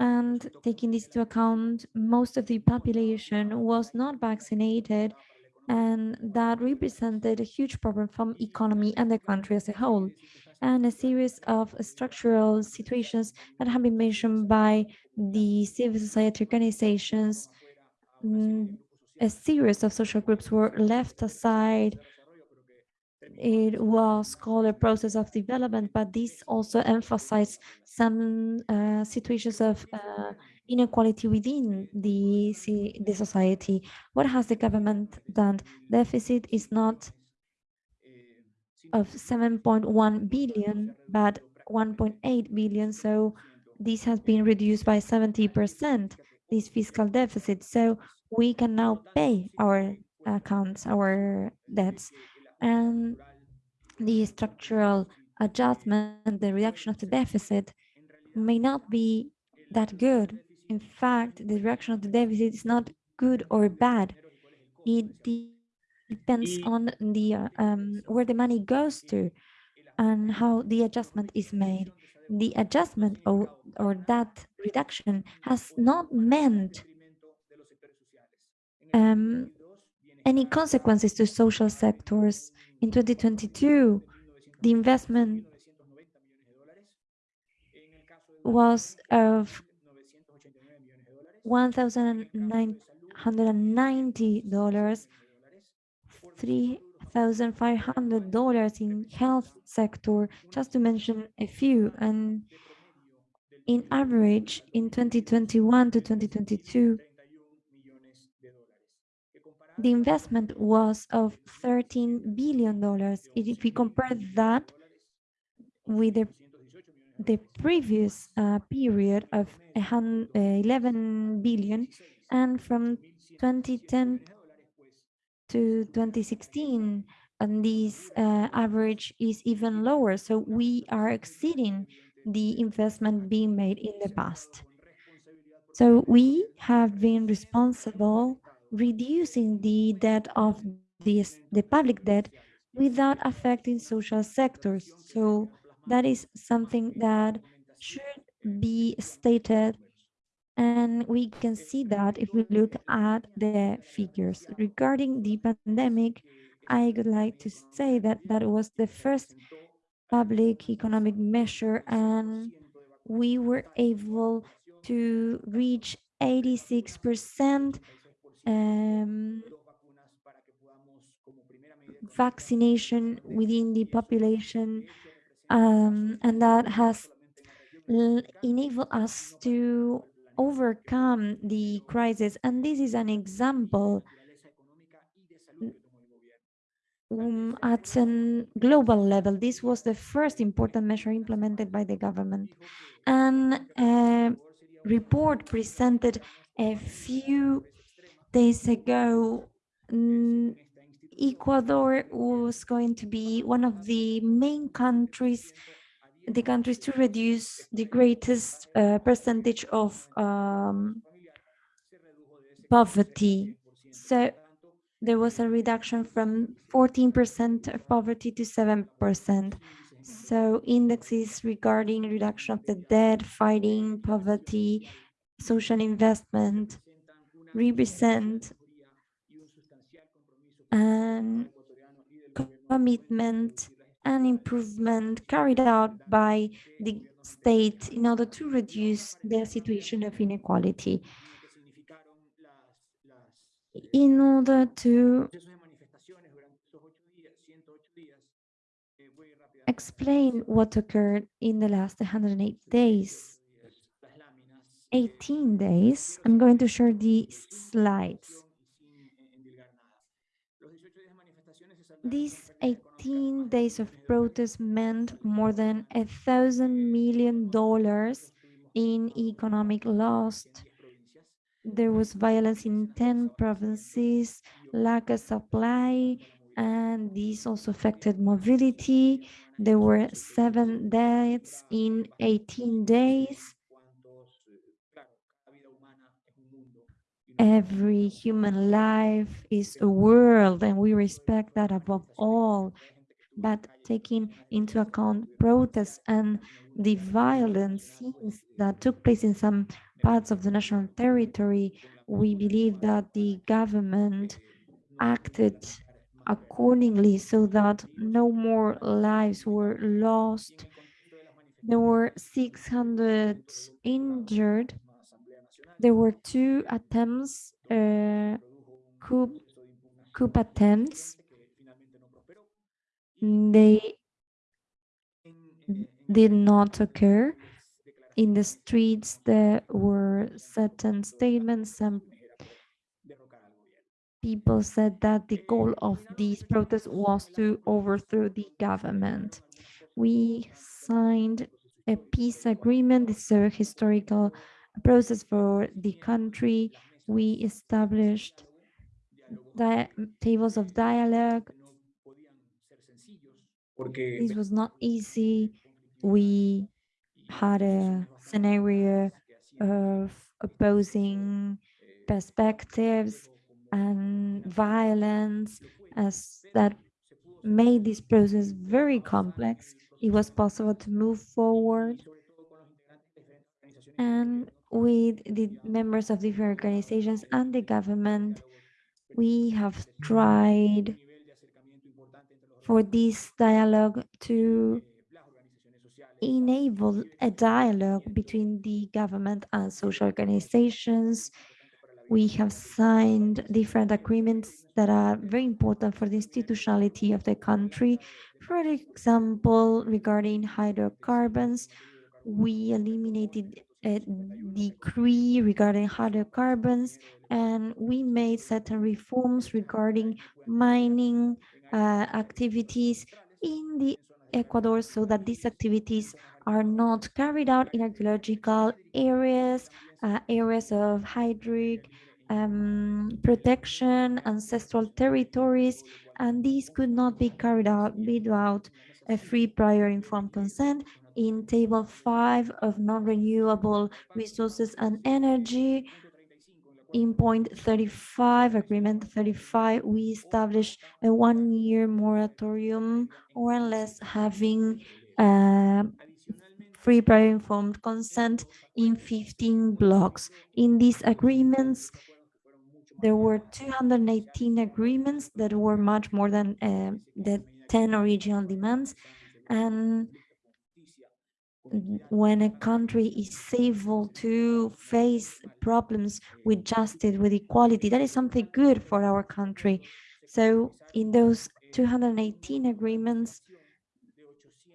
And taking this into account, most of the population was not vaccinated, and that represented a huge problem from the economy and the country as a whole. And a series of structural situations that have been mentioned by the civil society organizations. mm, A series of social groups were left aside it was called a process of development, but this also emphasized some uh, situations of uh, inequality within the, the society. What has the government done? Deficit is not of 7.1 billion, but 1.8 billion. So this has been reduced by 70%, this fiscal deficit. So we can now pay our accounts, our debts. And the structural adjustment, the reduction of the deficit may not be that good. In fact, the reduction of the deficit is not good or bad. It de- depends on the uh, um, where the money goes to and how the adjustment is made. The adjustment or, or that reduction has not meant um, any consequences to social sectors. In 2022, the investment was of $1,990, $3,500 in health sector, just to mention a few. And in average, in 2021 to 2022, the investment was of $13 billion. If we compare that with the, the previous uh, period of a hun- uh, 11 billion, and from 2010 to 2016, and this uh, average is even lower. So we are exceeding the investment being made in the past. So we have been responsible reducing the debt of this, the public debt without affecting social sectors. So that is something that should be stated and we can see that if we look at the figures. Regarding the pandemic, I would like to say that that was the first public economic measure and we were able to reach 86% um, vaccination within the population um, and that has enabled us to overcome the crisis. And this is an example um, at a global level. This was the first important measure implemented by the government. And a report presented a few days ago mm, Ecuador was going to be one of the main countries, the countries to reduce the greatest uh, percentage of um, poverty. So there was a reduction from 14% of poverty to 7%. So indexes regarding reduction of the debt, fighting poverty, social investment represent an commitment and improvement carried out by the state in order to reduce the situation of inequality. In order to explain what occurred in the last 108 days, 18 days, I'm going to share the slides. These 18 days of protest meant more than a thousand million dollars in economic loss. There was violence in 10 provinces, lack of supply, and this also affected mobility. There were seven deaths in 18 days. Every human life is a world and we respect that above all. But taking into account protests and the violent scenes that took place in some parts of the national territory we believe that the government acted accordingly so that no more lives were lost there were 600 injured there were two attempts, uh, coup, coup attempts. They did not occur. In the streets, there were certain statements and people said that the goal of these protests was to overthrow the government. We signed a peace agreement. This is a historical process for the country. We established tables of dialogue. This was not easy. We had a scenario of opposing perspectives and violence as that made this process very complex. It was possible to move forward and with the members of different organizations and the government, we have tried for this dialogue to enable a dialogue between the government and social organizations. We have signed different agreements that are very important for the institutionality of the country. For example, regarding hydrocarbons, we eliminated a decree regarding hydrocarbons and we made certain reforms regarding mining uh, activities in the Ecuador so that these activities are not carried out in archaeological areas, uh, areas of hydric um, protection, ancestral territories, and these could not be carried out without a free prior informed consent in table five of non-renewable resources and energy. In point 35, agreement 35, we established a one-year moratorium or unless having uh, free prior informed consent in 15 blocks. In these agreements, there were 218 agreements that were much more than uh, the 10 original demands. And when a country is able to face problems with justice, with equality, that is something good for our country. So in those 218 agreements,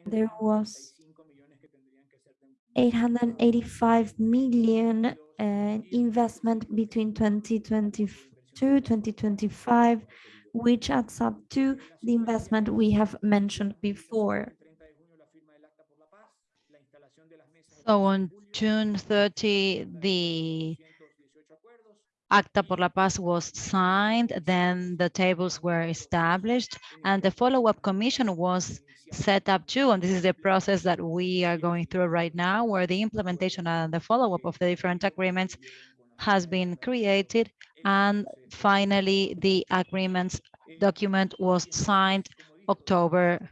there was 885 million uh, investment between 2022, 2025, which adds up to the investment we have mentioned before. So on June 30, the Acta por la Paz was signed, then the tables were established, and the follow-up commission was set up too. And this is the process that we are going through right now, where the implementation and the follow-up of the different agreements has been created. And finally, the agreements document was signed October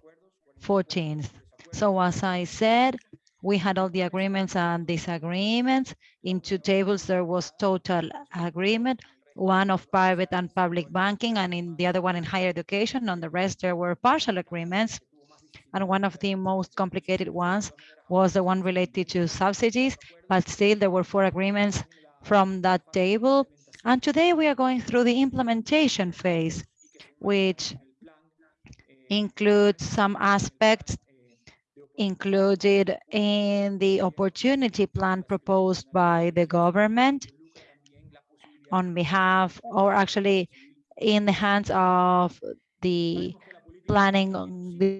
14th. So as I said, we had all the agreements and disagreements. In two tables, there was total agreement, one of private and public banking, and in the other one in higher education. On the rest, there were partial agreements. And one of the most complicated ones was the one related to subsidies, but still there were four agreements from that table. And today we are going through the implementation phase, which includes some aspects included in the opportunity plan proposed by the government on behalf or actually in the hands of the planning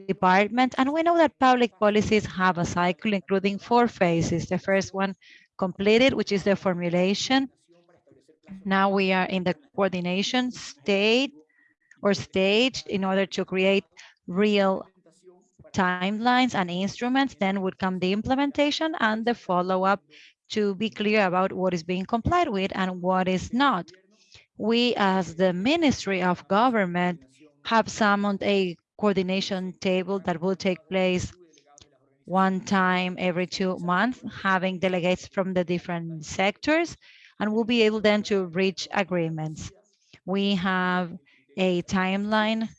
department. And we know that public policies have a cycle including four phases. The first one completed, which is the formulation. Now we are in the coordination state or stage in order to create real timelines and instruments, then would come the implementation and the follow-up to be clear about what is being complied with and what is not. We, as the Ministry of Government, have summoned a coordination table that will take place one time every two months, having delegates from the different sectors, and we'll be able then to reach agreements. We have a timeline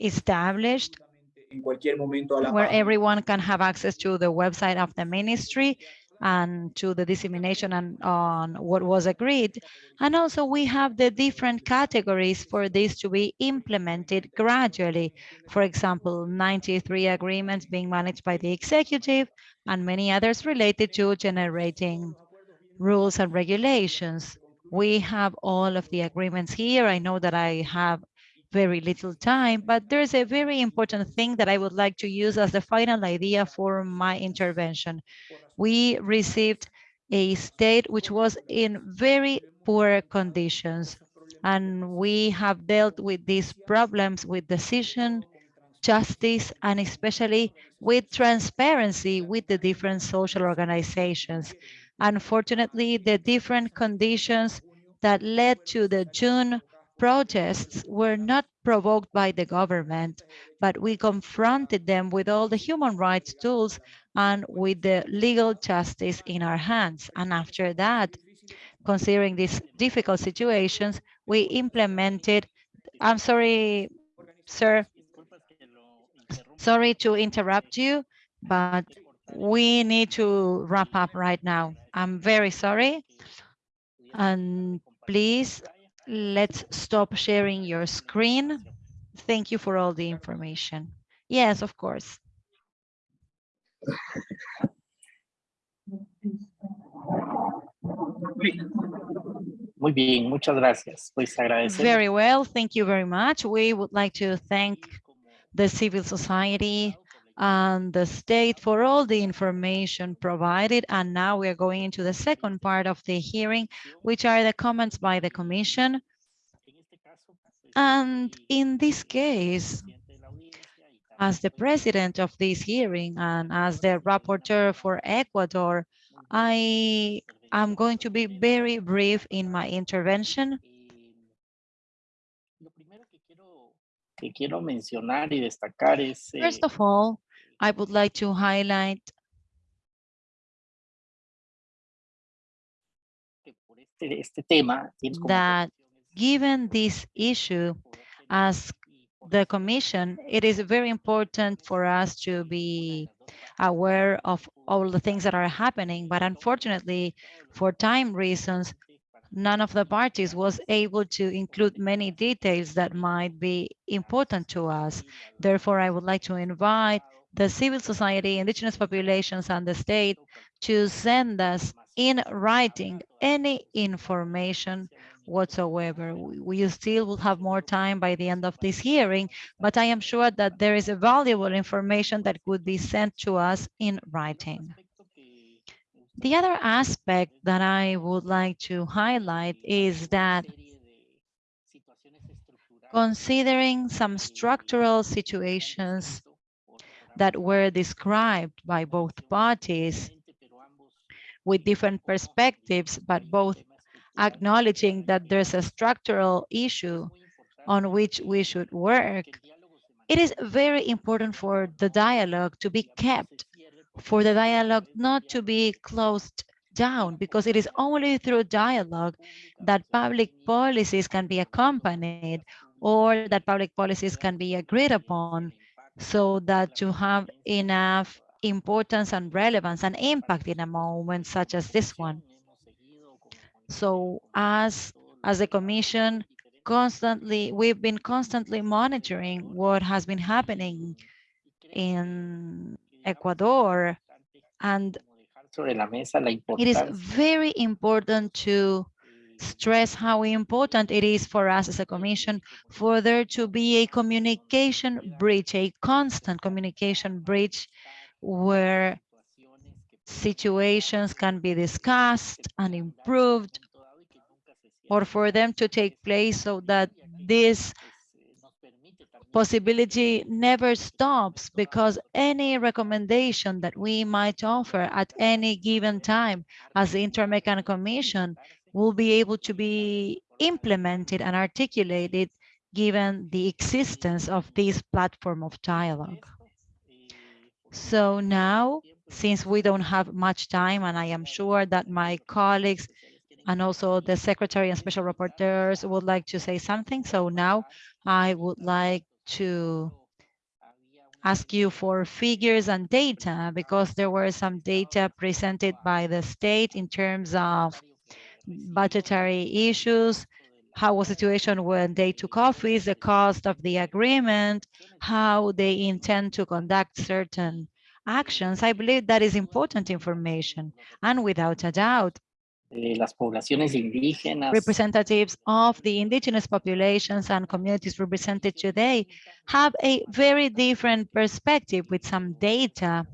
established en cualquier momento a la where página. everyone can have access to the website of the ministry and to the dissemination and on what was agreed. And also we have the different categories for this to be implemented gradually. For example, 93 agreements being managed by the executive and many others related to generating rules and regulations. We have all of the agreements here. I know that I have very little time, but there's a very important thing that I would like to use as the final idea for my intervention. We received a state which was in very poor conditions, and we have dealt with these problems with decision, justice, and especially with transparency with the different social organizations. Unfortunately, the different conditions that led to the June protests were not provoked by the government, but we confronted them with all the human rights tools and with the legal justice in our hands. And after that, considering these difficult situations, we implemented, I'm sorry, sir, sorry to interrupt you, but we need to wrap up right now. I'm very sorry. And please, let's stop sharing your screen. Thank you for all the information. Yes, of course. Muy bien, muchas gracias. Pues agradecemos. Very well, thank you very much. We would like to thank the civil society and the state for all the information provided. And now we are going into the second part of the hearing, which are the comments by the commission. And in this case, as the president of this hearing and as the rapporteur for Ecuador, I am going to be very brief in my intervention. First of all, I would like to highlight que por este, este tema tiene como that given this issue, as the commission, it is very important for us to be aware of all the things that are happening. But unfortunately, for time reasons, none of the parties was able to include many details that might be important to us. Therefore, I would like to invite the civil society, indigenous populations, and the state to send us in writing any information whatsoever. We still will have more time by the end of this hearing, but I am sure that there is a valuable information that could be sent to us in writing. The other aspect that I would like to highlight is that considering some structural situations that were described by both parties with different perspectives, but both acknowledging that there's a structural issue on which we should work, it is very important for the dialogue to be kept, for the dialogue not to be closed down, because it is only through dialogue that public policies can be accompanied or that public policies can be agreed upon so that to have enough importance and relevance and impact in a moment such as this one. So as, as a commission, constantly, we've been constantly monitoring what has been happening in Ecuador. And sobre la mesa la it is very important to stress how important it is for us as a commission for there to be a communication bridge, a constant communication bridge where situations can be discussed and improved or for them to take place so that this possibility never stops because any recommendation that we might offer at any given time as the Inter-American Commission will be able to be implemented and articulated given the existence of this platform of dialogue. So now, since we don't have much time, and I am sure that my colleagues and also the secretary and special rapporteurs would like to say something. So now I would like to ask you for figures and data because there were some data presented by the state in terms of budgetary issues, how was the situation when they took office, the cost of the agreement, how they intend to conduct certain actions. I believe that is important information. And without a doubt, eh, las poblaciones indígenas. representatives of the indigenous populations and communities represented today have a very different perspective with some data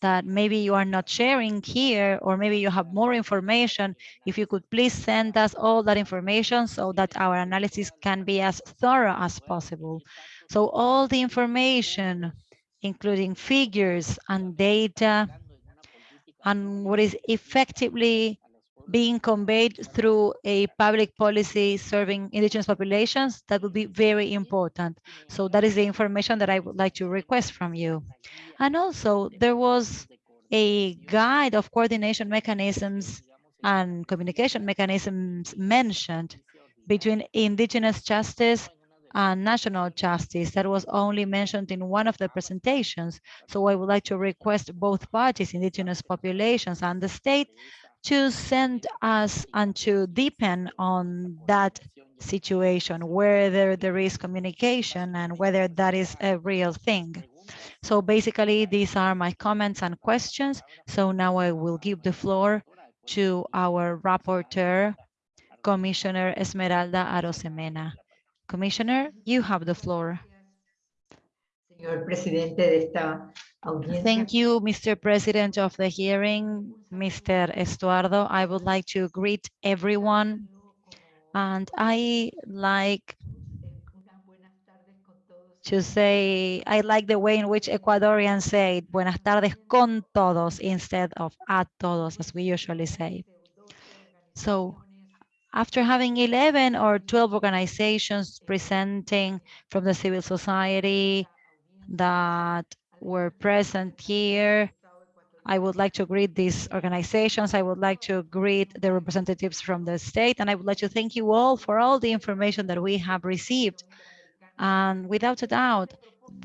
that maybe you are not sharing here, or maybe you have more information. If you could please send us all that information so that our analysis can be as thorough as possible. So all the information, including figures and data, and what is effectively being conveyed through a public policy serving indigenous populations, that would be very important. So that is the information that I would like to request from you. And also, there was a guide of coordination mechanisms and communication mechanisms mentioned between indigenous justice and national justice that was only mentioned in one of the presentations. So I would like to request both parties, indigenous populations and the state, to send us and to deepen on that situation, whether there is communication and whether that is a real thing. So basically, these are my comments and questions. So now I will give the floor to our rapporteur, Commissioner Esmeralda Arosemena. Commissioner, you have the floor. Señor presidente de esta. Thank you, Mr. President of the hearing, Mr. Estuardo. I would like to greet everyone. And I like to say, I like the way in which Ecuadorians say buenas tardes con todos instead of a todos, as we usually say. So after having 11 or 12 organizations presenting from the civil society that were present here, I would like to greet these organizations. I would like to greet the representatives from the state, and I would like to thank you all for all the information that we have received. And without a doubt,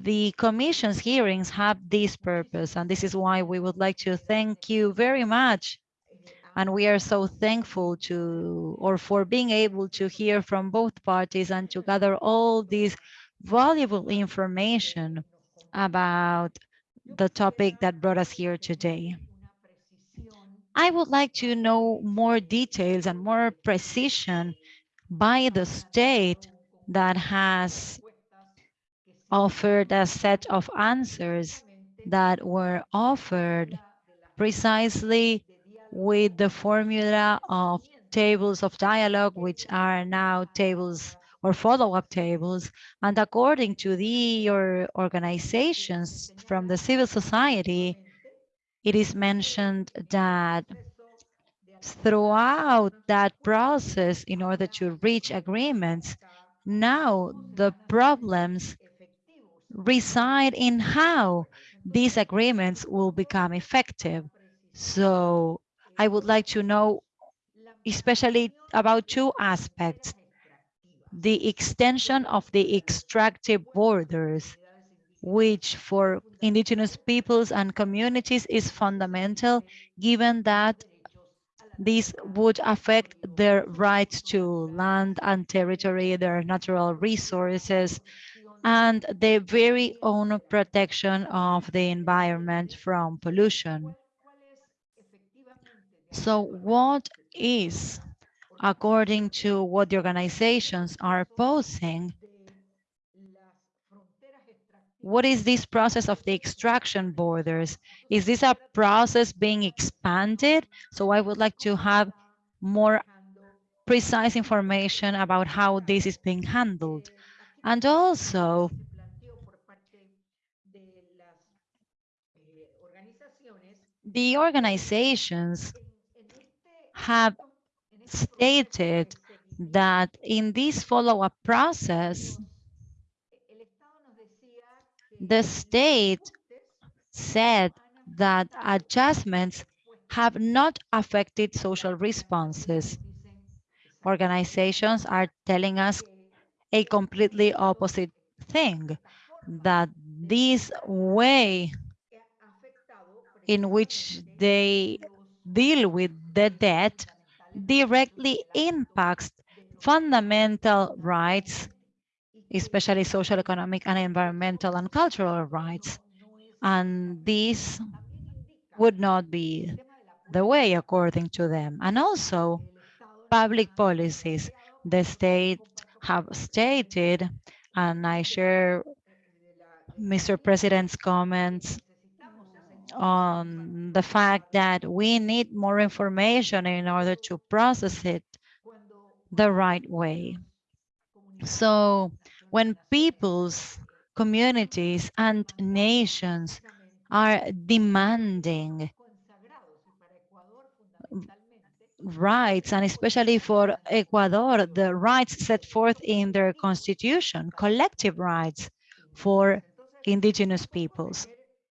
the commission's hearings have this purpose, and this is why we would like to thank you very much. And we are so thankful to, or for being able to hear from both parties and to gather all this valuable information about the topic that brought us here today. I would like to know more details and more precision by the state that has offered a set of answers that were offered precisely with the formula of tables of dialogue, which are now tables or follow-up tables. And according to the or organizations from the civil society, it is mentioned that throughout that process, in order to reach agreements, now the problems reside in how these agreements will become effective. So I would like to know especially about two aspects. The extension of the extractive borders, which for indigenous peoples and communities is fundamental, given that this would affect their rights to land and territory, their natural resources, and the very own protection of the environment from pollution. So what is, according to what the organizations are posing, what is this process of the extraction borders? Is this a process being expanded? So I would like to have more precise information about how this is being handled. And also, the organizations have stated that in this follow-up process, the state said that adjustments have not affected social responses. Organizations are telling us a completely opposite thing, that this way in which they deal with the debt directly impacts fundamental rights, especially social, economic, and environmental and cultural rights. And this would not be the way according to them. And also public policies. The state have stated, and I share Mr. President's comments on the fact that we need more information in order to process it the right way. So when peoples, communities, and nations are demanding rights, and especially for Ecuador, the rights set forth in their constitution, collective rights for indigenous peoples.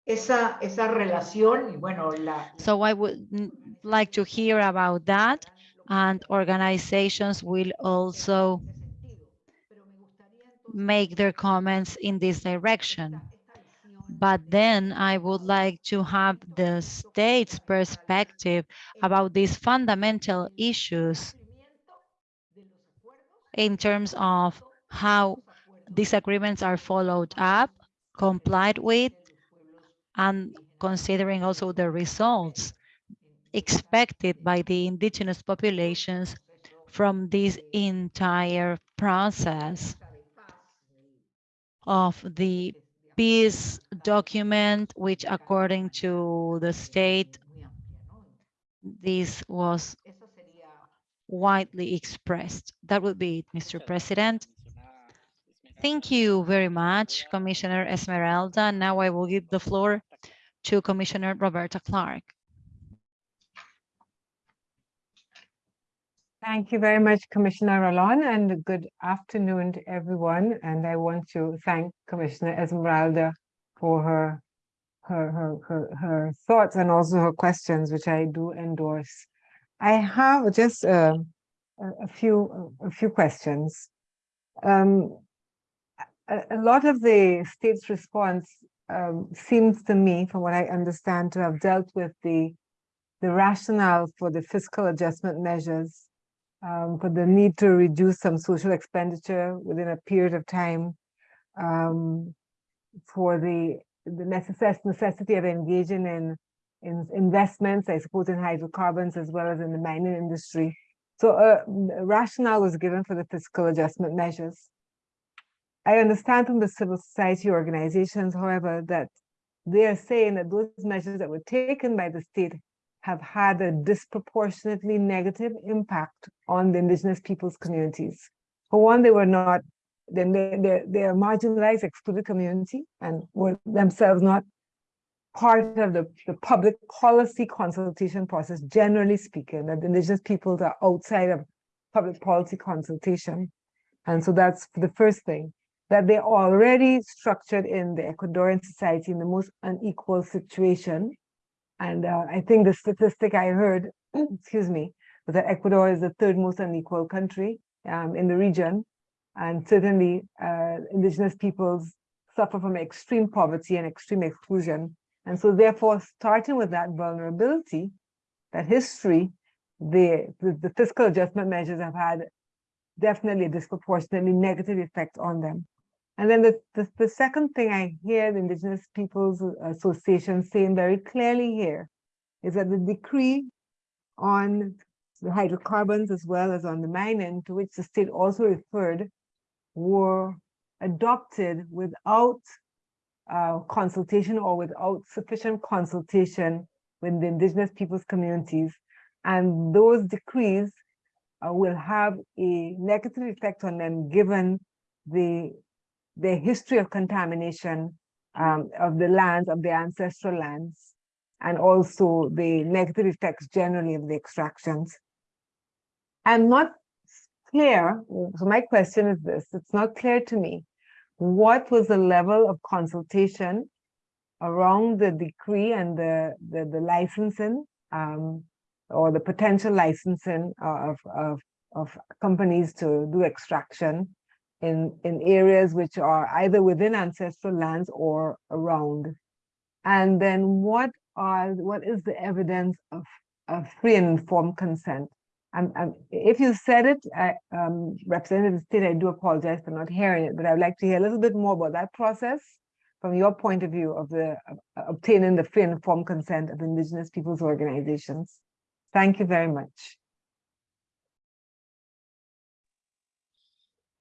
Esa, esa relación, y bueno, la, So I would like to hear about that and organizations will also make their comments in this direction. But then I would like to have the state's perspective about these fundamental issues in terms of how these agreements are followed up, complied with, and considering also the results expected by the indigenous populations from this entire process of the peace document, which according to the state, this was widely expressed. That would be it, Mr. President. Thank you very much, Commissioner Esmeralda. Now I will give the floor to Commissioner Roberta Clarke. Thank you very much, Commissioner Ralón, and good afternoon to everyone. And I want to thank Commissioner Esmeralda for her, her, her, her, her thoughts and also her questions, which I do endorse. I have just uh, a, a few, a few questions. Um, a, a lot of the state's response um, seems to me, from what I understand, to have dealt with the the rationale for the fiscal adjustment measures um, for the need to reduce some social expenditure within a period of time, um, for the the necess necessity of engaging in in investments, I suppose, in hydrocarbons as well as in the mining industry. So uh, a rationale was given for the fiscal adjustment measures. I understand from the civil society organizations, however, that they are saying that those measures that were taken by the state have had a disproportionately negative impact on the indigenous peoples communities. For one, they were not, they, they, they are marginalized, excluded community and were themselves not part of the, the public policy consultation process, generally speaking, that the indigenous peoples are outside of public policy consultation. And so that's the first thing, that they're already structured in the Ecuadorian society in the most unequal situation and uh, I think the statistic I heard, excuse me, was that Ecuador is the third most unequal country um, in the region. And certainly uh, indigenous peoples suffer from extreme poverty and extreme exclusion. And so therefore, starting with that vulnerability, that history, the, the, the fiscal adjustment measures have had definitely a disproportionately negative effect on them. And then the, the, the, second thing I hear the Indigenous Peoples Association saying very clearly here is that the decree on the hydrocarbons as well as on the mining to which the state also referred were adopted without uh, consultation or without sufficient consultation with the indigenous peoples communities. And those decrees uh, will have a negative effect on them given the the history of contamination um, of the lands, of the ancestral lands, and also the negative effects generally of the extractions. I'm not clear, so my question is this, it's not clear to me, what was the level of consultation around the decree and the, the, the licensing um, or the potential licensing of, of, of companies to do extraction in, in areas which are either within ancestral lands or around. And then what are what is the evidence of, of free and informed consent? I'm, if you said it, I, um, Representative State, I do apologize for not hearing it, but I would like to hear a little bit more about that process from your point of view of the of obtaining the free and informed consent of indigenous peoples organizations. Thank you very much.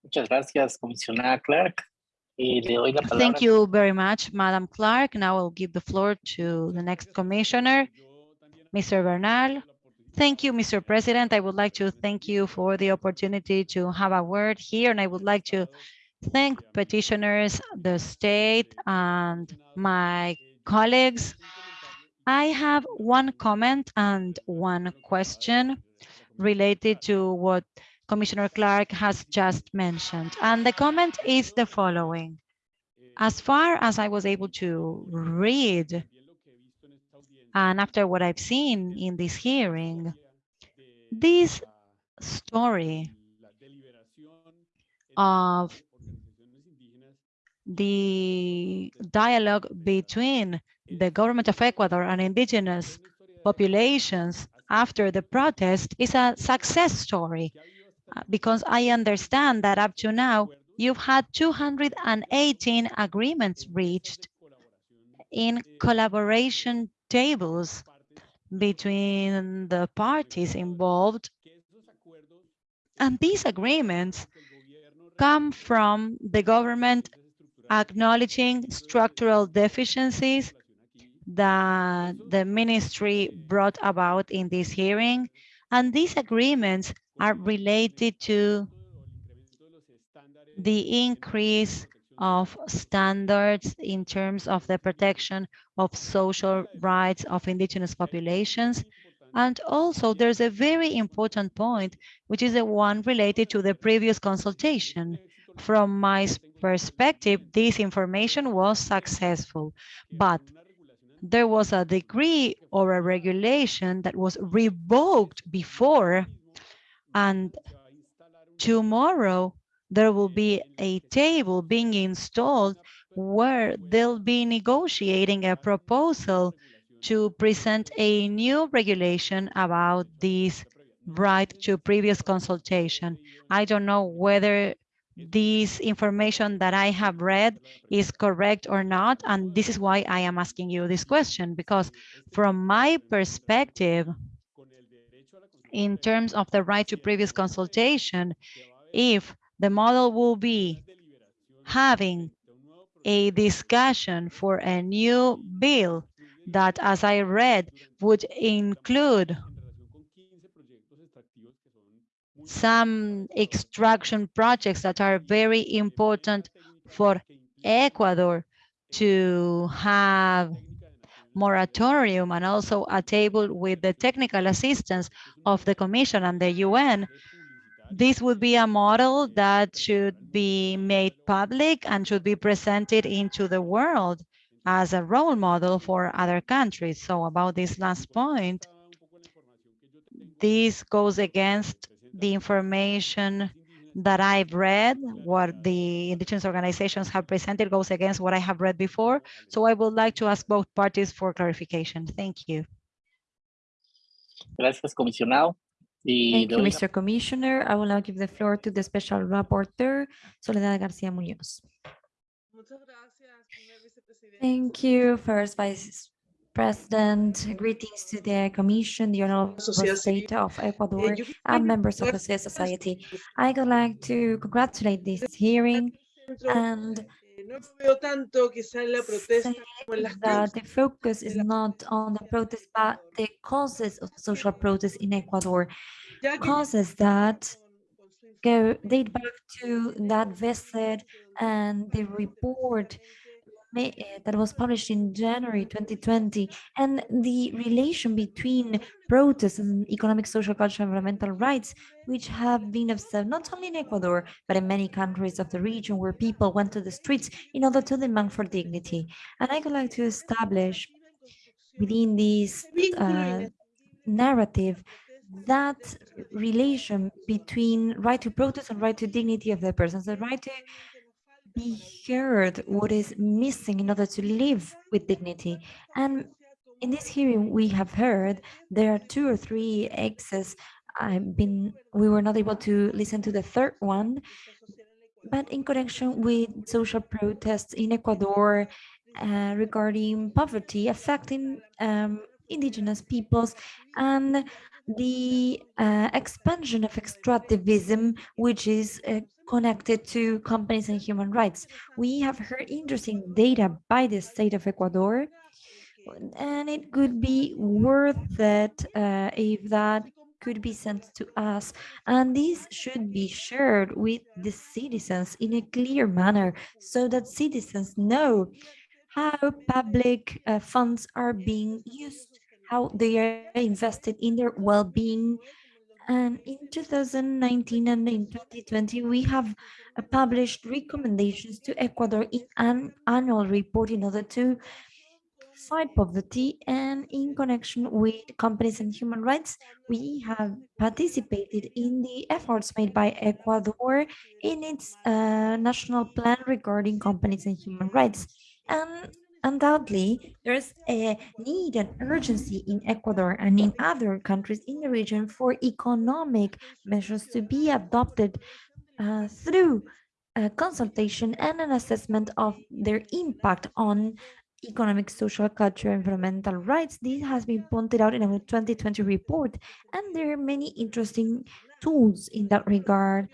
Muchas gracias, comisionada Clarke. Thank you very much, Madam Clarke. Now I'll give the floor to the next commissioner, Mr. Bernal. Thank you, Mr. President. I would like to thank you for the opportunity to have a word here, and I would like to thank petitioners, the state, and my colleagues. I have one comment and one question related to what Commissioner Clarke has just mentioned. And the comment is the following. As far as I was able to read, and after what I've seen in this hearing, this story of the dialogue between the government of Ecuador and indigenous populations after the protest is a success story because I understand that up to now you've had 218 agreements reached in collaboration tables between the parties involved. And these agreements come from the government acknowledging structural deficiencies that the ministry brought about in this hearing. And these agreements are related to the increase of standards in terms of the protection of social rights of indigenous populations. And also there's a very important point, which is the one related to the previous consultation. From my perspective, this information was successful, but there was a decree or a regulation that was revoked before and tomorrow there will be a table being installed where they'll be negotiating a proposal to present a new regulation about this right to previous consultation. I don't know whether this information that I have read is correct or not, and this is why I am asking you this question, because from my perspective, in terms of the right to previous consultation, if the model will be having a discussion for a new bill that, as I read, would include some extraction projects that are very important for Ecuador to have moratorium and also a table with the technical assistance of the Commission and the UN, this would be a model that should be made public and should be presented into the world as a role model for other countries. So about this last point, this goes against the information that I've read, what the indigenous organizations have presented goes against what I have read before. So I would like to ask both parties for clarification. Thank you. Gracias, comisionado. Thank you, Mr. Commissioner. I will now give the floor to the Special Rapporteur, Soledad Garcia Munoz. Thank you, First Vice President. Greetings to the Commission, the Honorable State of Ecuador, and members of the civil society. I would like to congratulate this hearing and that the focus is not on the protest, but the causes of social protest in Ecuador, causes that go date back to that visit and the report that was published in January 2020 and the relation between protests and economic, social, cultural, environmental rights, which have been observed not only in Ecuador, but in many countries of the region where people went to the streets in order to demand for dignity. And I would like to establish within this uh, narrative that relation between right to protest and right to dignity of the persons, the right to be heard what is missing in order to live with dignity. And in this hearing, we have heard there are two or three exes. I've been, we were not able to listen to the third one, but in connection with social protests in Ecuador uh, regarding poverty affecting um, indigenous peoples and the uh, expansion of extractivism, which is uh, connected to companies and human rights. We have heard interesting data by the state of Ecuador, and it could be worth it uh, if that could be sent to us. And this should be shared with the citizens in a clear manner so that citizens know how public uh, funds are being used, how they are invested in their well-being. And in 2019 and in 2020, we have uh, published recommendations to Ecuador in an annual report in order to fight poverty and in connection with companies and human rights, we have participated in the efforts made by Ecuador in its uh, national plan regarding companies and human rights. And undoubtedly, there's a need and urgency in Ecuador and in other countries in the region for economic measures to be adopted uh, through consultation and an assessment of their impact on economic, social, cultural, environmental rights. This has been pointed out in our 2020 report, and there are many interesting tools in that regard.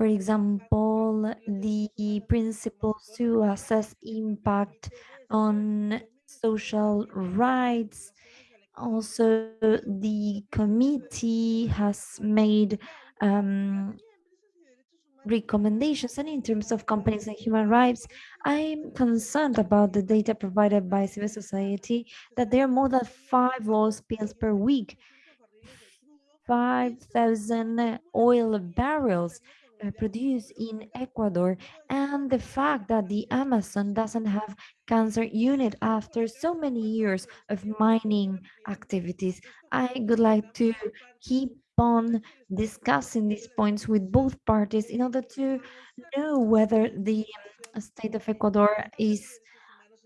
For example, the principles to assess impact on social rights. Also, the committee has made um, recommendations and in terms of companies and human rights, I'm concerned about the data provided by civil society that there are more than five oil spills per week, 5,000 oil barrels produced in Ecuador, and the fact that the Amazon doesn't have cancer unit after so many years of mining activities. I would like to keep on discussing these points with both parties in order to know whether the state of Ecuador is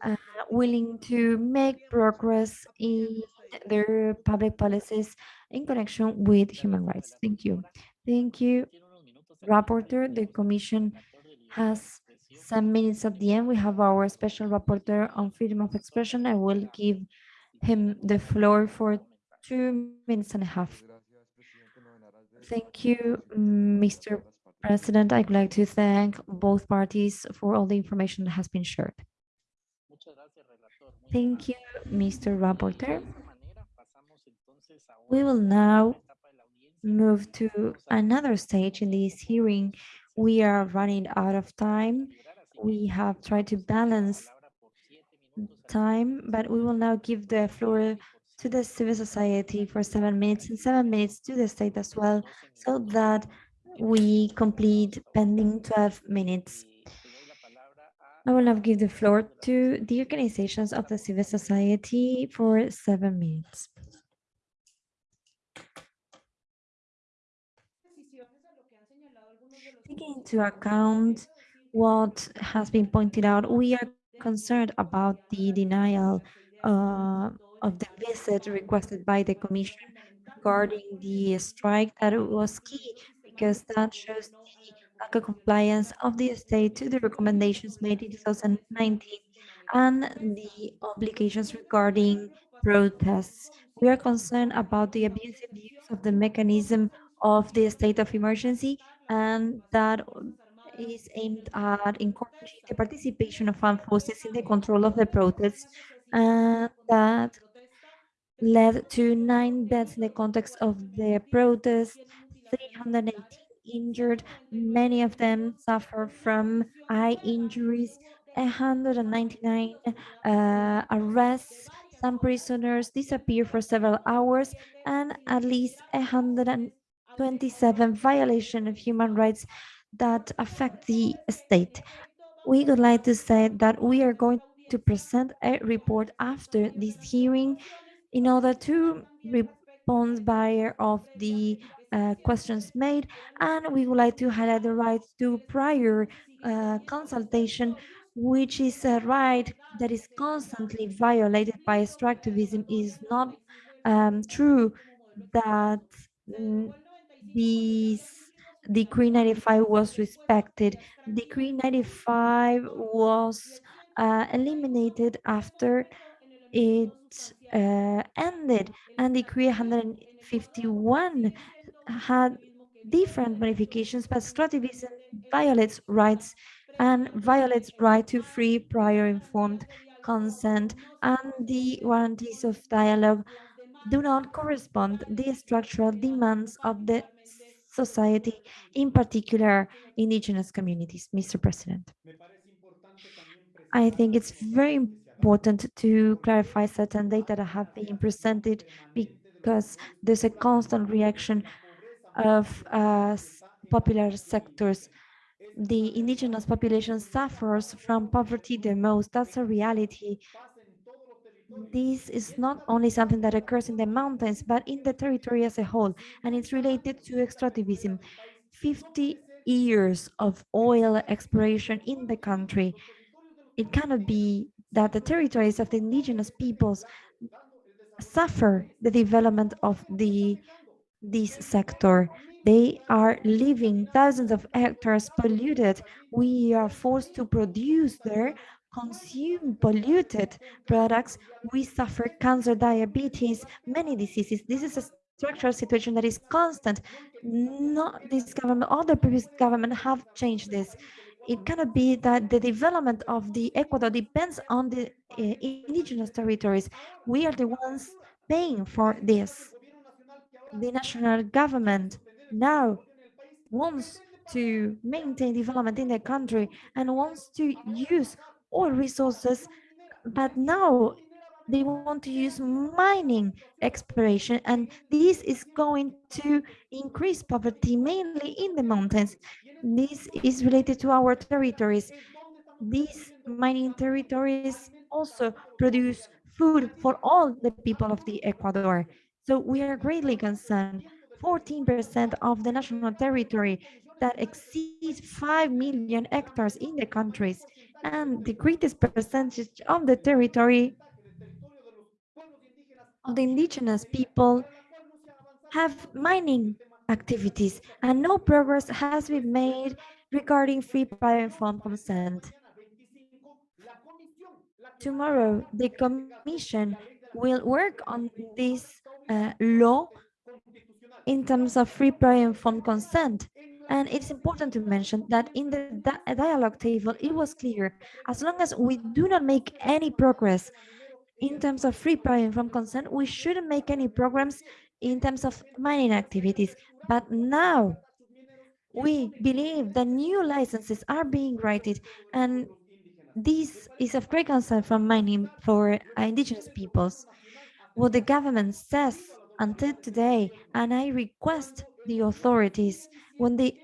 uh, willing to make progress in their public policies in connection with human rights. Thank you. Thank you, Rapporteur. The Commission has some minutes at the end. We have our special rapporteur on freedom of expression. I will give him the floor for two minutes and a half. Thank you, Mr. President. I'd like to thank both parties for all the information that has been shared. Thank you, Mr. Rapporteur. We will now move to another stage in this hearing. We are running out of time. We have tried to balance time, but we will now give the floor to the civil society for seven minutes and seven minutes to the state as well, so that we complete pending 12 minutes. I will now give the floor to the organizations of the civil society for seven minutes. Taking into account what has been pointed out, we are concerned about the denial uh, of the visit requested by the Commission regarding the strike that was key because that shows the lack of compliance of the state to the recommendations made in 2019 and the obligations regarding protests. We are concerned about the abusive use of the mechanism of the state of emergency and that is aimed at encouraging the participation of armed forces in the control of the protests and that led to nine deaths in the context of the protest, 318 injured, many of them suffer from eye injuries, 199 uh, arrests, some prisoners disappear for several hours, and at least 127 violation of human rights that affect the state. We would like to say that we are going to present a report after this hearing in order to respond by of the uh, questions made and we would like to highlight the right to prior uh, consultation which is a right that is constantly violated by extractivism is not um, true that mm, these Decree 95 was respected. Decree 95 was uh, eliminated after it uh, ended, and Decree 151 had different modifications, but extractivism violates rights and violates right to free prior informed consent and the warranties of dialogue do not correspond the structural demands of the society, in particular indigenous communities. Mr. President. I think it's very important to clarify certain data that have been presented because there's a constant reaction of uh, popular sectors. The indigenous population suffers from poverty the most. That's a reality. This is not only something that occurs in the mountains, but in the territory as a whole, and it's related to extractivism. 50 years of oil exploration in the country. It cannot be that the territories of the indigenous peoples suffer the development of the this sector. They are leaving thousands of hectares polluted. We are forced to produce there, consume polluted products. We suffer cancer, diabetes, many diseases. This is a structural situation that is constant. Not this government, all the previous government have changed this. It cannot be that the development of the Ecuador depends on the uh, indigenous territories. We are the ones paying for this the national government now wants to maintain development in the country and wants to use all resources, but now they want to use mining exploration, and this is going to increase poverty mainly in the mountains. This is related to our territories. These mining territories also produce food for all the people of the Ecuador. So we are greatly concerned. 14% of the national territory that exceeds 5 million hectares in the countries and the greatest percentage of the territory of the indigenous people have mining activities and no progress has been made regarding free prior informed consent. Tomorrow, the Commission will work on this uh, law in terms of free prior informed consent. And it's important to mention that in the di dialogue table, it was clear, as long as we do not make any progress in terms of free prior informed consent, we shouldn't make any programs in terms of mining activities. But now we believe that new licenses are being granted and this is of great concern for mining for indigenous peoples. What the government says until today, and I request the authorities, when the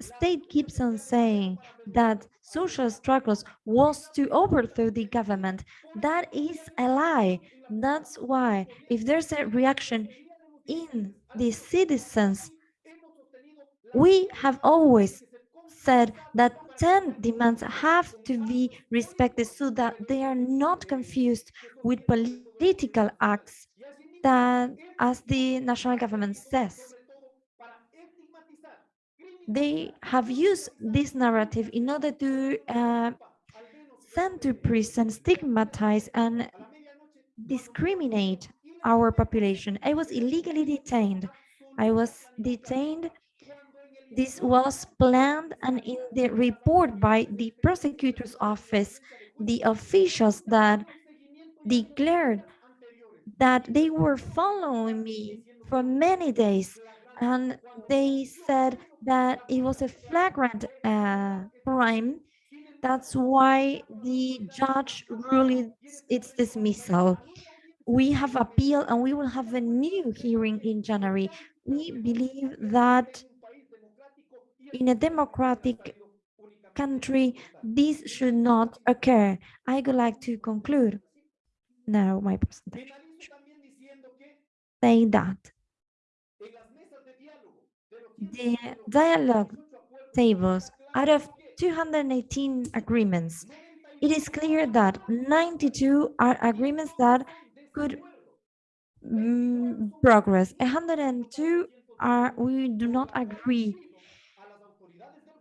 state keeps on saying that social struggles was to overthrow the government, that is a lie. That's why if there's a reaction in the citizens, we have always said that 10 demands have to be respected so that they are not confused with political acts that, as the national government says, they have used this narrative in order to uh, send to prison, stigmatize, and discriminate our population. I was illegally detained. I was detained. This was planned and in the report by the prosecutor's office, the officials that declared that they were following me for many days and they said that it was a flagrant uh, crime. That's why the judge ruled its dismissal. We have appeal and we will have a new hearing in January. We believe that in a democratic country, this should not occur. I would like to conclude now my presentation saying that the dialogue tables out of 218 agreements, it is clear that 92 are agreements that could mm, progress. 102 are we do not agree.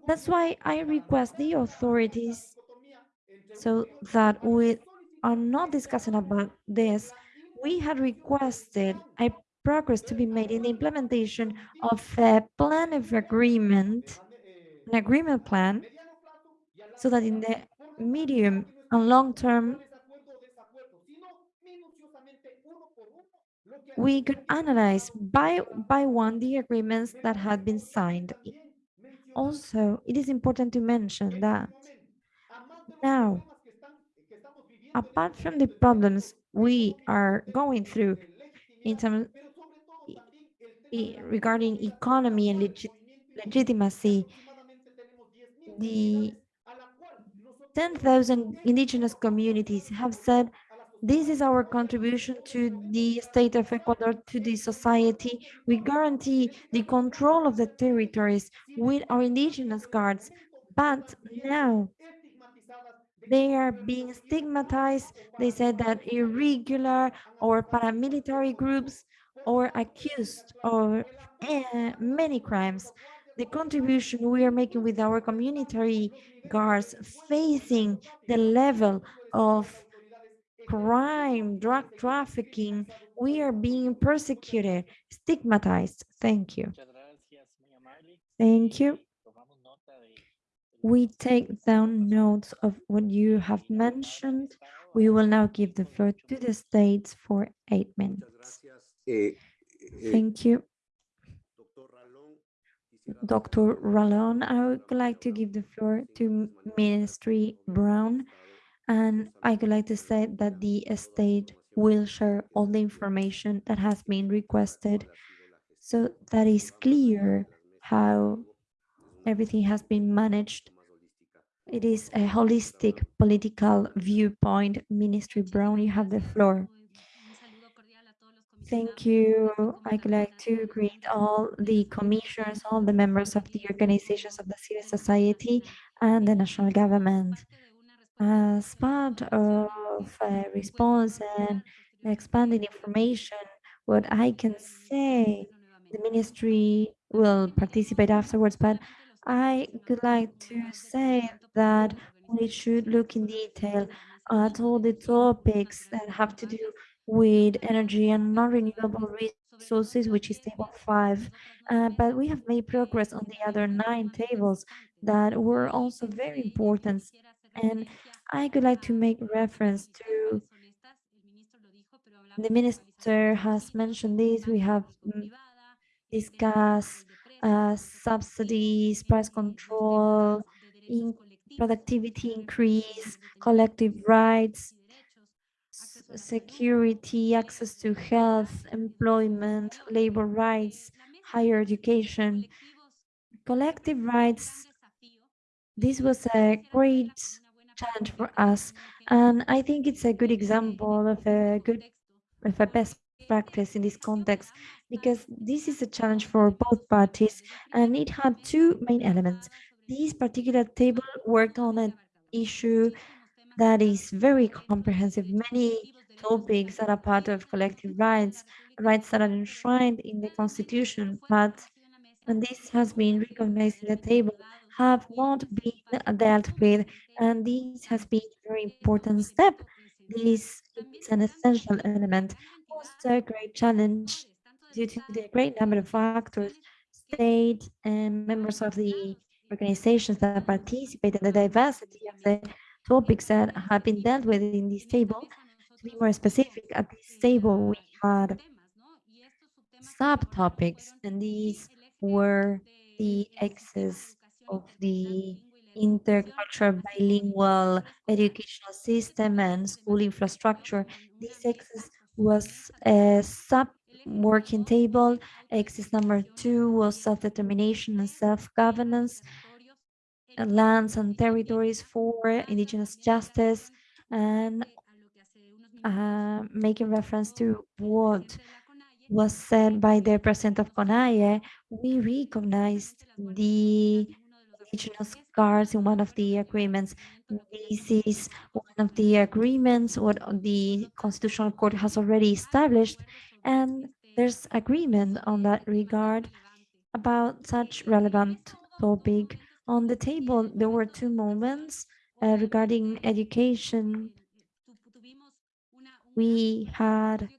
That's why I request the authorities so that we are not discussing about this. We had requested a progress to be made in the implementation of a plan of agreement, an agreement plan, so that in the medium and long term, we could analyze by, by one the agreements that had been signed. Also, it is important to mention that now, apart from the problems we are going through in terms regarding economy and legit- legitimacy, the 10,000 indigenous communities have said this is our contribution to the state of Ecuador, to the society. We guarantee the control of the territories with our indigenous guards. But now they are being stigmatized. They said that irregular or paramilitary groups or accused of eh, many crimes. The contribution we are making with our community guards facing the level of crime, drug trafficking, we are being persecuted, stigmatized. Thank you. Muchas gracias, muy amable. Thank you. Tomamos nota de- de We take down notes of what you have mentioned. We will now give the floor to the states for eight minutes. Eh, eh, Thank you. doctor Ralón, quisiera Dr. Ralón, I would like to give the floor to Ministry Brown, and I would like to say that the state will share all the information that has been requested so that is clear how everything has been managed. It is a holistic political viewpoint. Ministry Brown, you have the floor. Thank you. I'd like to greet all the commissioners, all the members of the organizations of the civil society and the national government. As part of a response and expanding information, what I can say, the ministry will participate afterwards, but I would like to say that we should look in detail at all the topics that have to do with energy and non-renewable resources, which is table five. Uh, but we have made progress on the other nine tables that were also very important. And I would like to make reference to the minister has mentioned this. We have mm, discussed uh, subsidies, price control, in productivity increase, collective rights, security, access to health, employment, labor rights, higher education, collective rights. This was a great challenge for us, and I think it's a good example of a good, of a best practice in this context, because this is a challenge for both parties, and it had two main elements. This particular table worked on an issue that is very comprehensive, many topics that are part of collective rights, rights that are enshrined in the constitution, but, and this has been recognized in the table, have not been dealt with, and this has been a very important step. This is an essential element, also a great challenge due to the great number of factors, state and members of the organizations that participate and the diversity of the topics that have been dealt with in this table. To be more specific, at this table we had subtopics, and these were the excess of the intercultural bilingual educational system and school infrastructure. This excess was a sub working table. Axis number two was self-determination and self-governance, lands and territories for indigenous justice, and uh, making reference to what was said by the president of CONAIE, we recognized the indigenous guards in one of the agreements. This is one of the agreements what the Constitutional Court has already established, and there's agreement on that regard about such relevant topic. On the table, there were two moments uh, regarding education. We had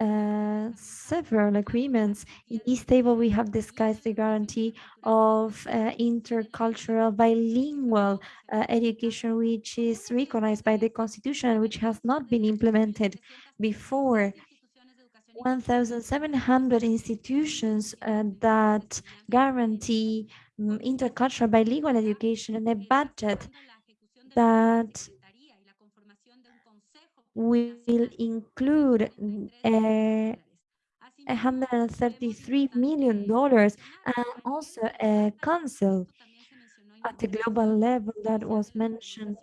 uh, several agreements. In this table, we have discussed the guarantee of uh, intercultural bilingual uh, education, which is recognized by the Constitution, which has not been implemented before. 1,700 institutions uh, that guarantee mm, intercultural bilingual education and a budget that will include uh, 133 million dollars and also a council at the global level that was mentioned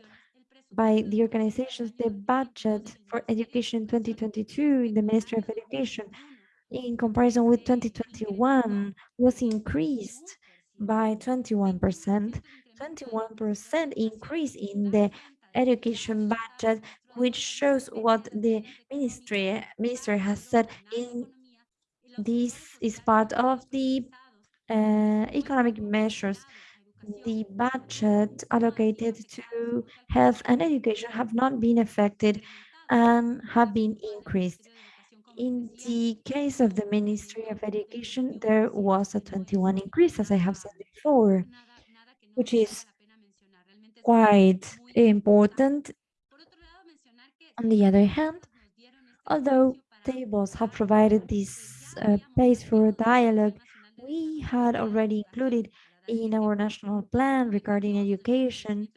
by the organizations the budget for education 2022 in the Ministry of Education in comparison with 2021 was increased by 21%, 21% increase in the education budget, which shows what the ministry minister has said in this is part of the uh, economic measures the budget allocated to health and education have not been affected and have been increased. In the case of the Ministry of Education, there was a 21 increase, as I have said before, which is quite important. On the other hand, although tables have provided this uh, space for dialogue, we had already included in our national plan regarding education,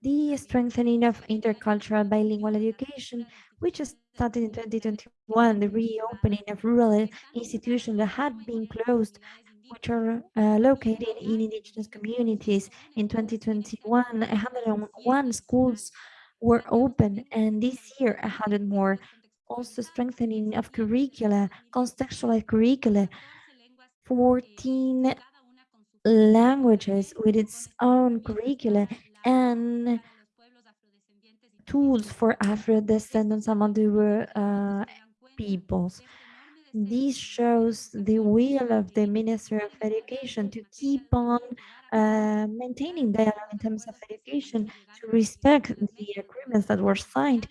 the strengthening of intercultural bilingual education, which started in 2021, the reopening of rural institutions that had been closed, which are uh, located in indigenous communities. In 2021, 101 schools were open, and this year, 100 more. Also strengthening of curricula, contextualized curricula, 14 languages with its own curricula and tools for Afro-descendants among the uh, peoples. This shows the will of the Minister of Education to keep on uh, maintaining dialogue in terms of education, to respect the agreements that were signed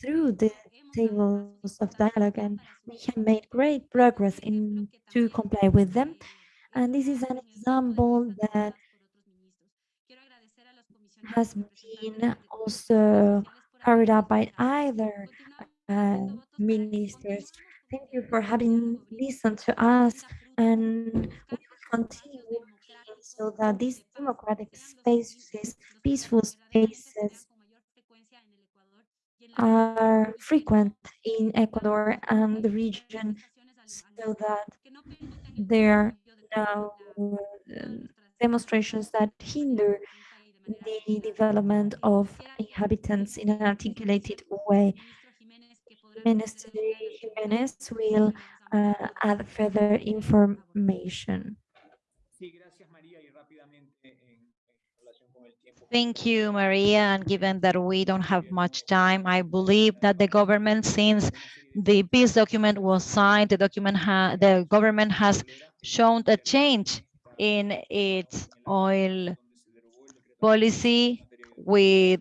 through the tables of dialogue, and we have made great progress in to comply with them. And this is an example that has been also carried out by either uh, ministers. Thank you for having listened to us and we will continue so that these democratic spaces, peaceful spaces are frequent in Ecuador and the region so that there are no um, demonstrations that hinder the development of inhabitants in an articulated way. Minister Jimenez will uh, add further information. Thank you, Maria. And given that we don't have much time, I believe that the government, since the peace document was signed, the document the government has shown a change in its oil policy with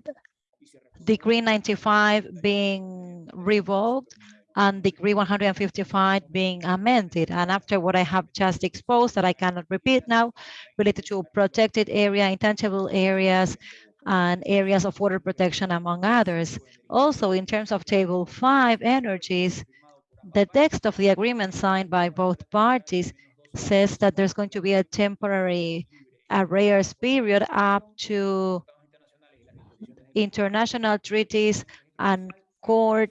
Decree 95 being revoked and Decree 155 being amended. And after what I have just exposed that I cannot repeat now, related to protected area, intangible areas, and areas of water protection, among others. Also, in terms of Table 5 energies, the text of the agreement signed by both parties says that there's going to be a temporary arrears period up to international treaties and court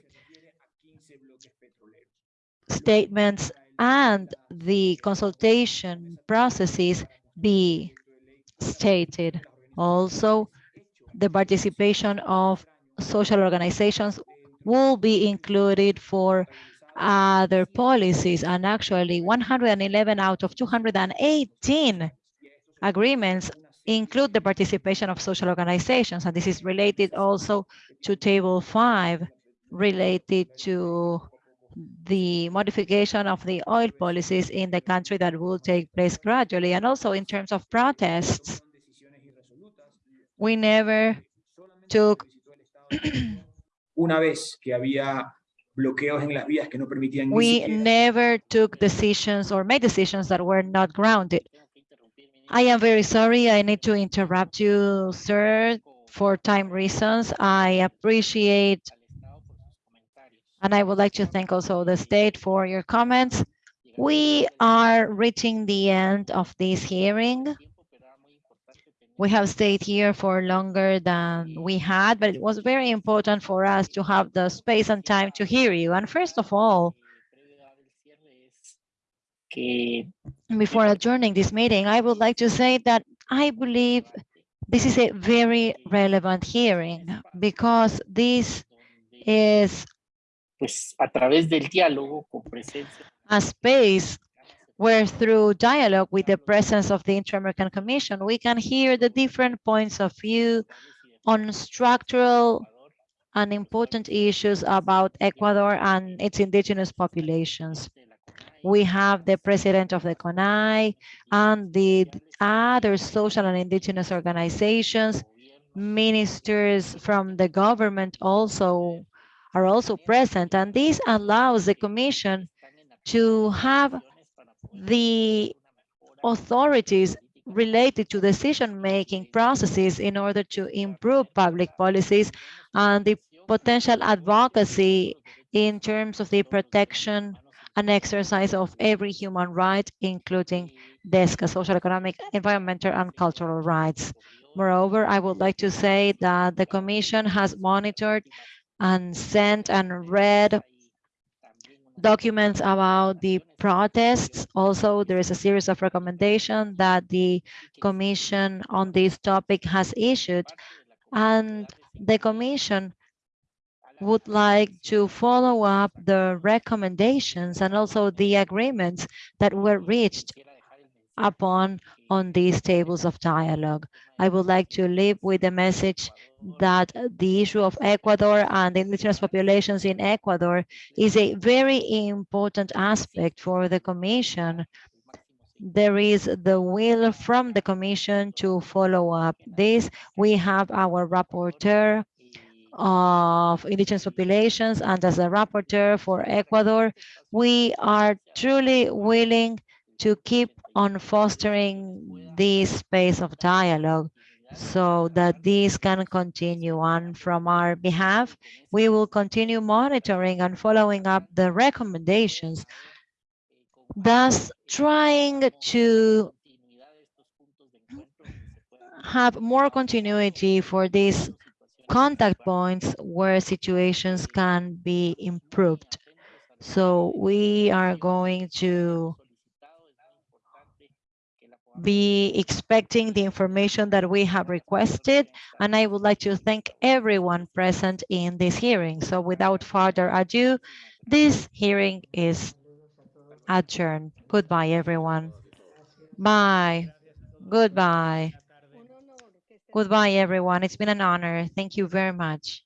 statements and the consultation processes be stated. Also, the participation of social organizations will be included for other policies and actually 111 out of 218 agreements include the participation of social organizations and this is related also to table five related to the modification of the oil policies in the country that will take place gradually and also in terms of protests We never took se solicitó el Estado una vez que había bloqueos en las vías que no permitían we never took decisions or made decisions that were not grounded. I am very sorry. I need to interrupt you, sir, for time reasons. I appreciate and I would like to thank also the state for your comments. We are reaching the end of this hearing. We have stayed here for longer than we had, but it was very important for us to have the space and time to hear you. And first of all, before adjourning this meeting, I would like to say that I believe this is a very relevant hearing because this is pues a través del diálogo con presencia a space where through dialogue with the presence of the Inter-American Commission, we can hear the different points of view on structural and important issues about Ecuador and its indigenous populations. We have the president of the CONAIE and the other social and indigenous organizations, ministers from the government also are also present. And this allows the commission to have the authorities related to decision-making processes in order to improve public policies and the potential advocacy in terms of the protection and exercise of every human right, including DESCA, social, economic, environmental, and cultural rights. Moreover, I would like to say that the Commission has monitored and sent and read documents about the protests. Also, there is a series of recommendations that the Commission on this topic has issued. And the Commission would like to follow up the recommendations and also the agreements that were reached upon on these tables of dialogue. I would like to leave with the message that the issue of Ecuador and the indigenous populations in Ecuador is a very important aspect for the Commission. There is the will from the Commission to follow up this. We have our rapporteur of indigenous populations and as a rapporteur for Ecuador, we are truly willing to keep on fostering this space of dialogue so that this can continue on from our behalf. We will continue monitoring and following up the recommendations, thus trying to have more continuity for these contact points where situations can be improved. So we are going to be expecting the information that we have requested. And I would like to thank everyone present in this hearing. So without further ado, this hearing is adjourned. Goodbye, everyone. Bye. Goodbye. Goodbye, everyone. It's been an honor. Thank you very much.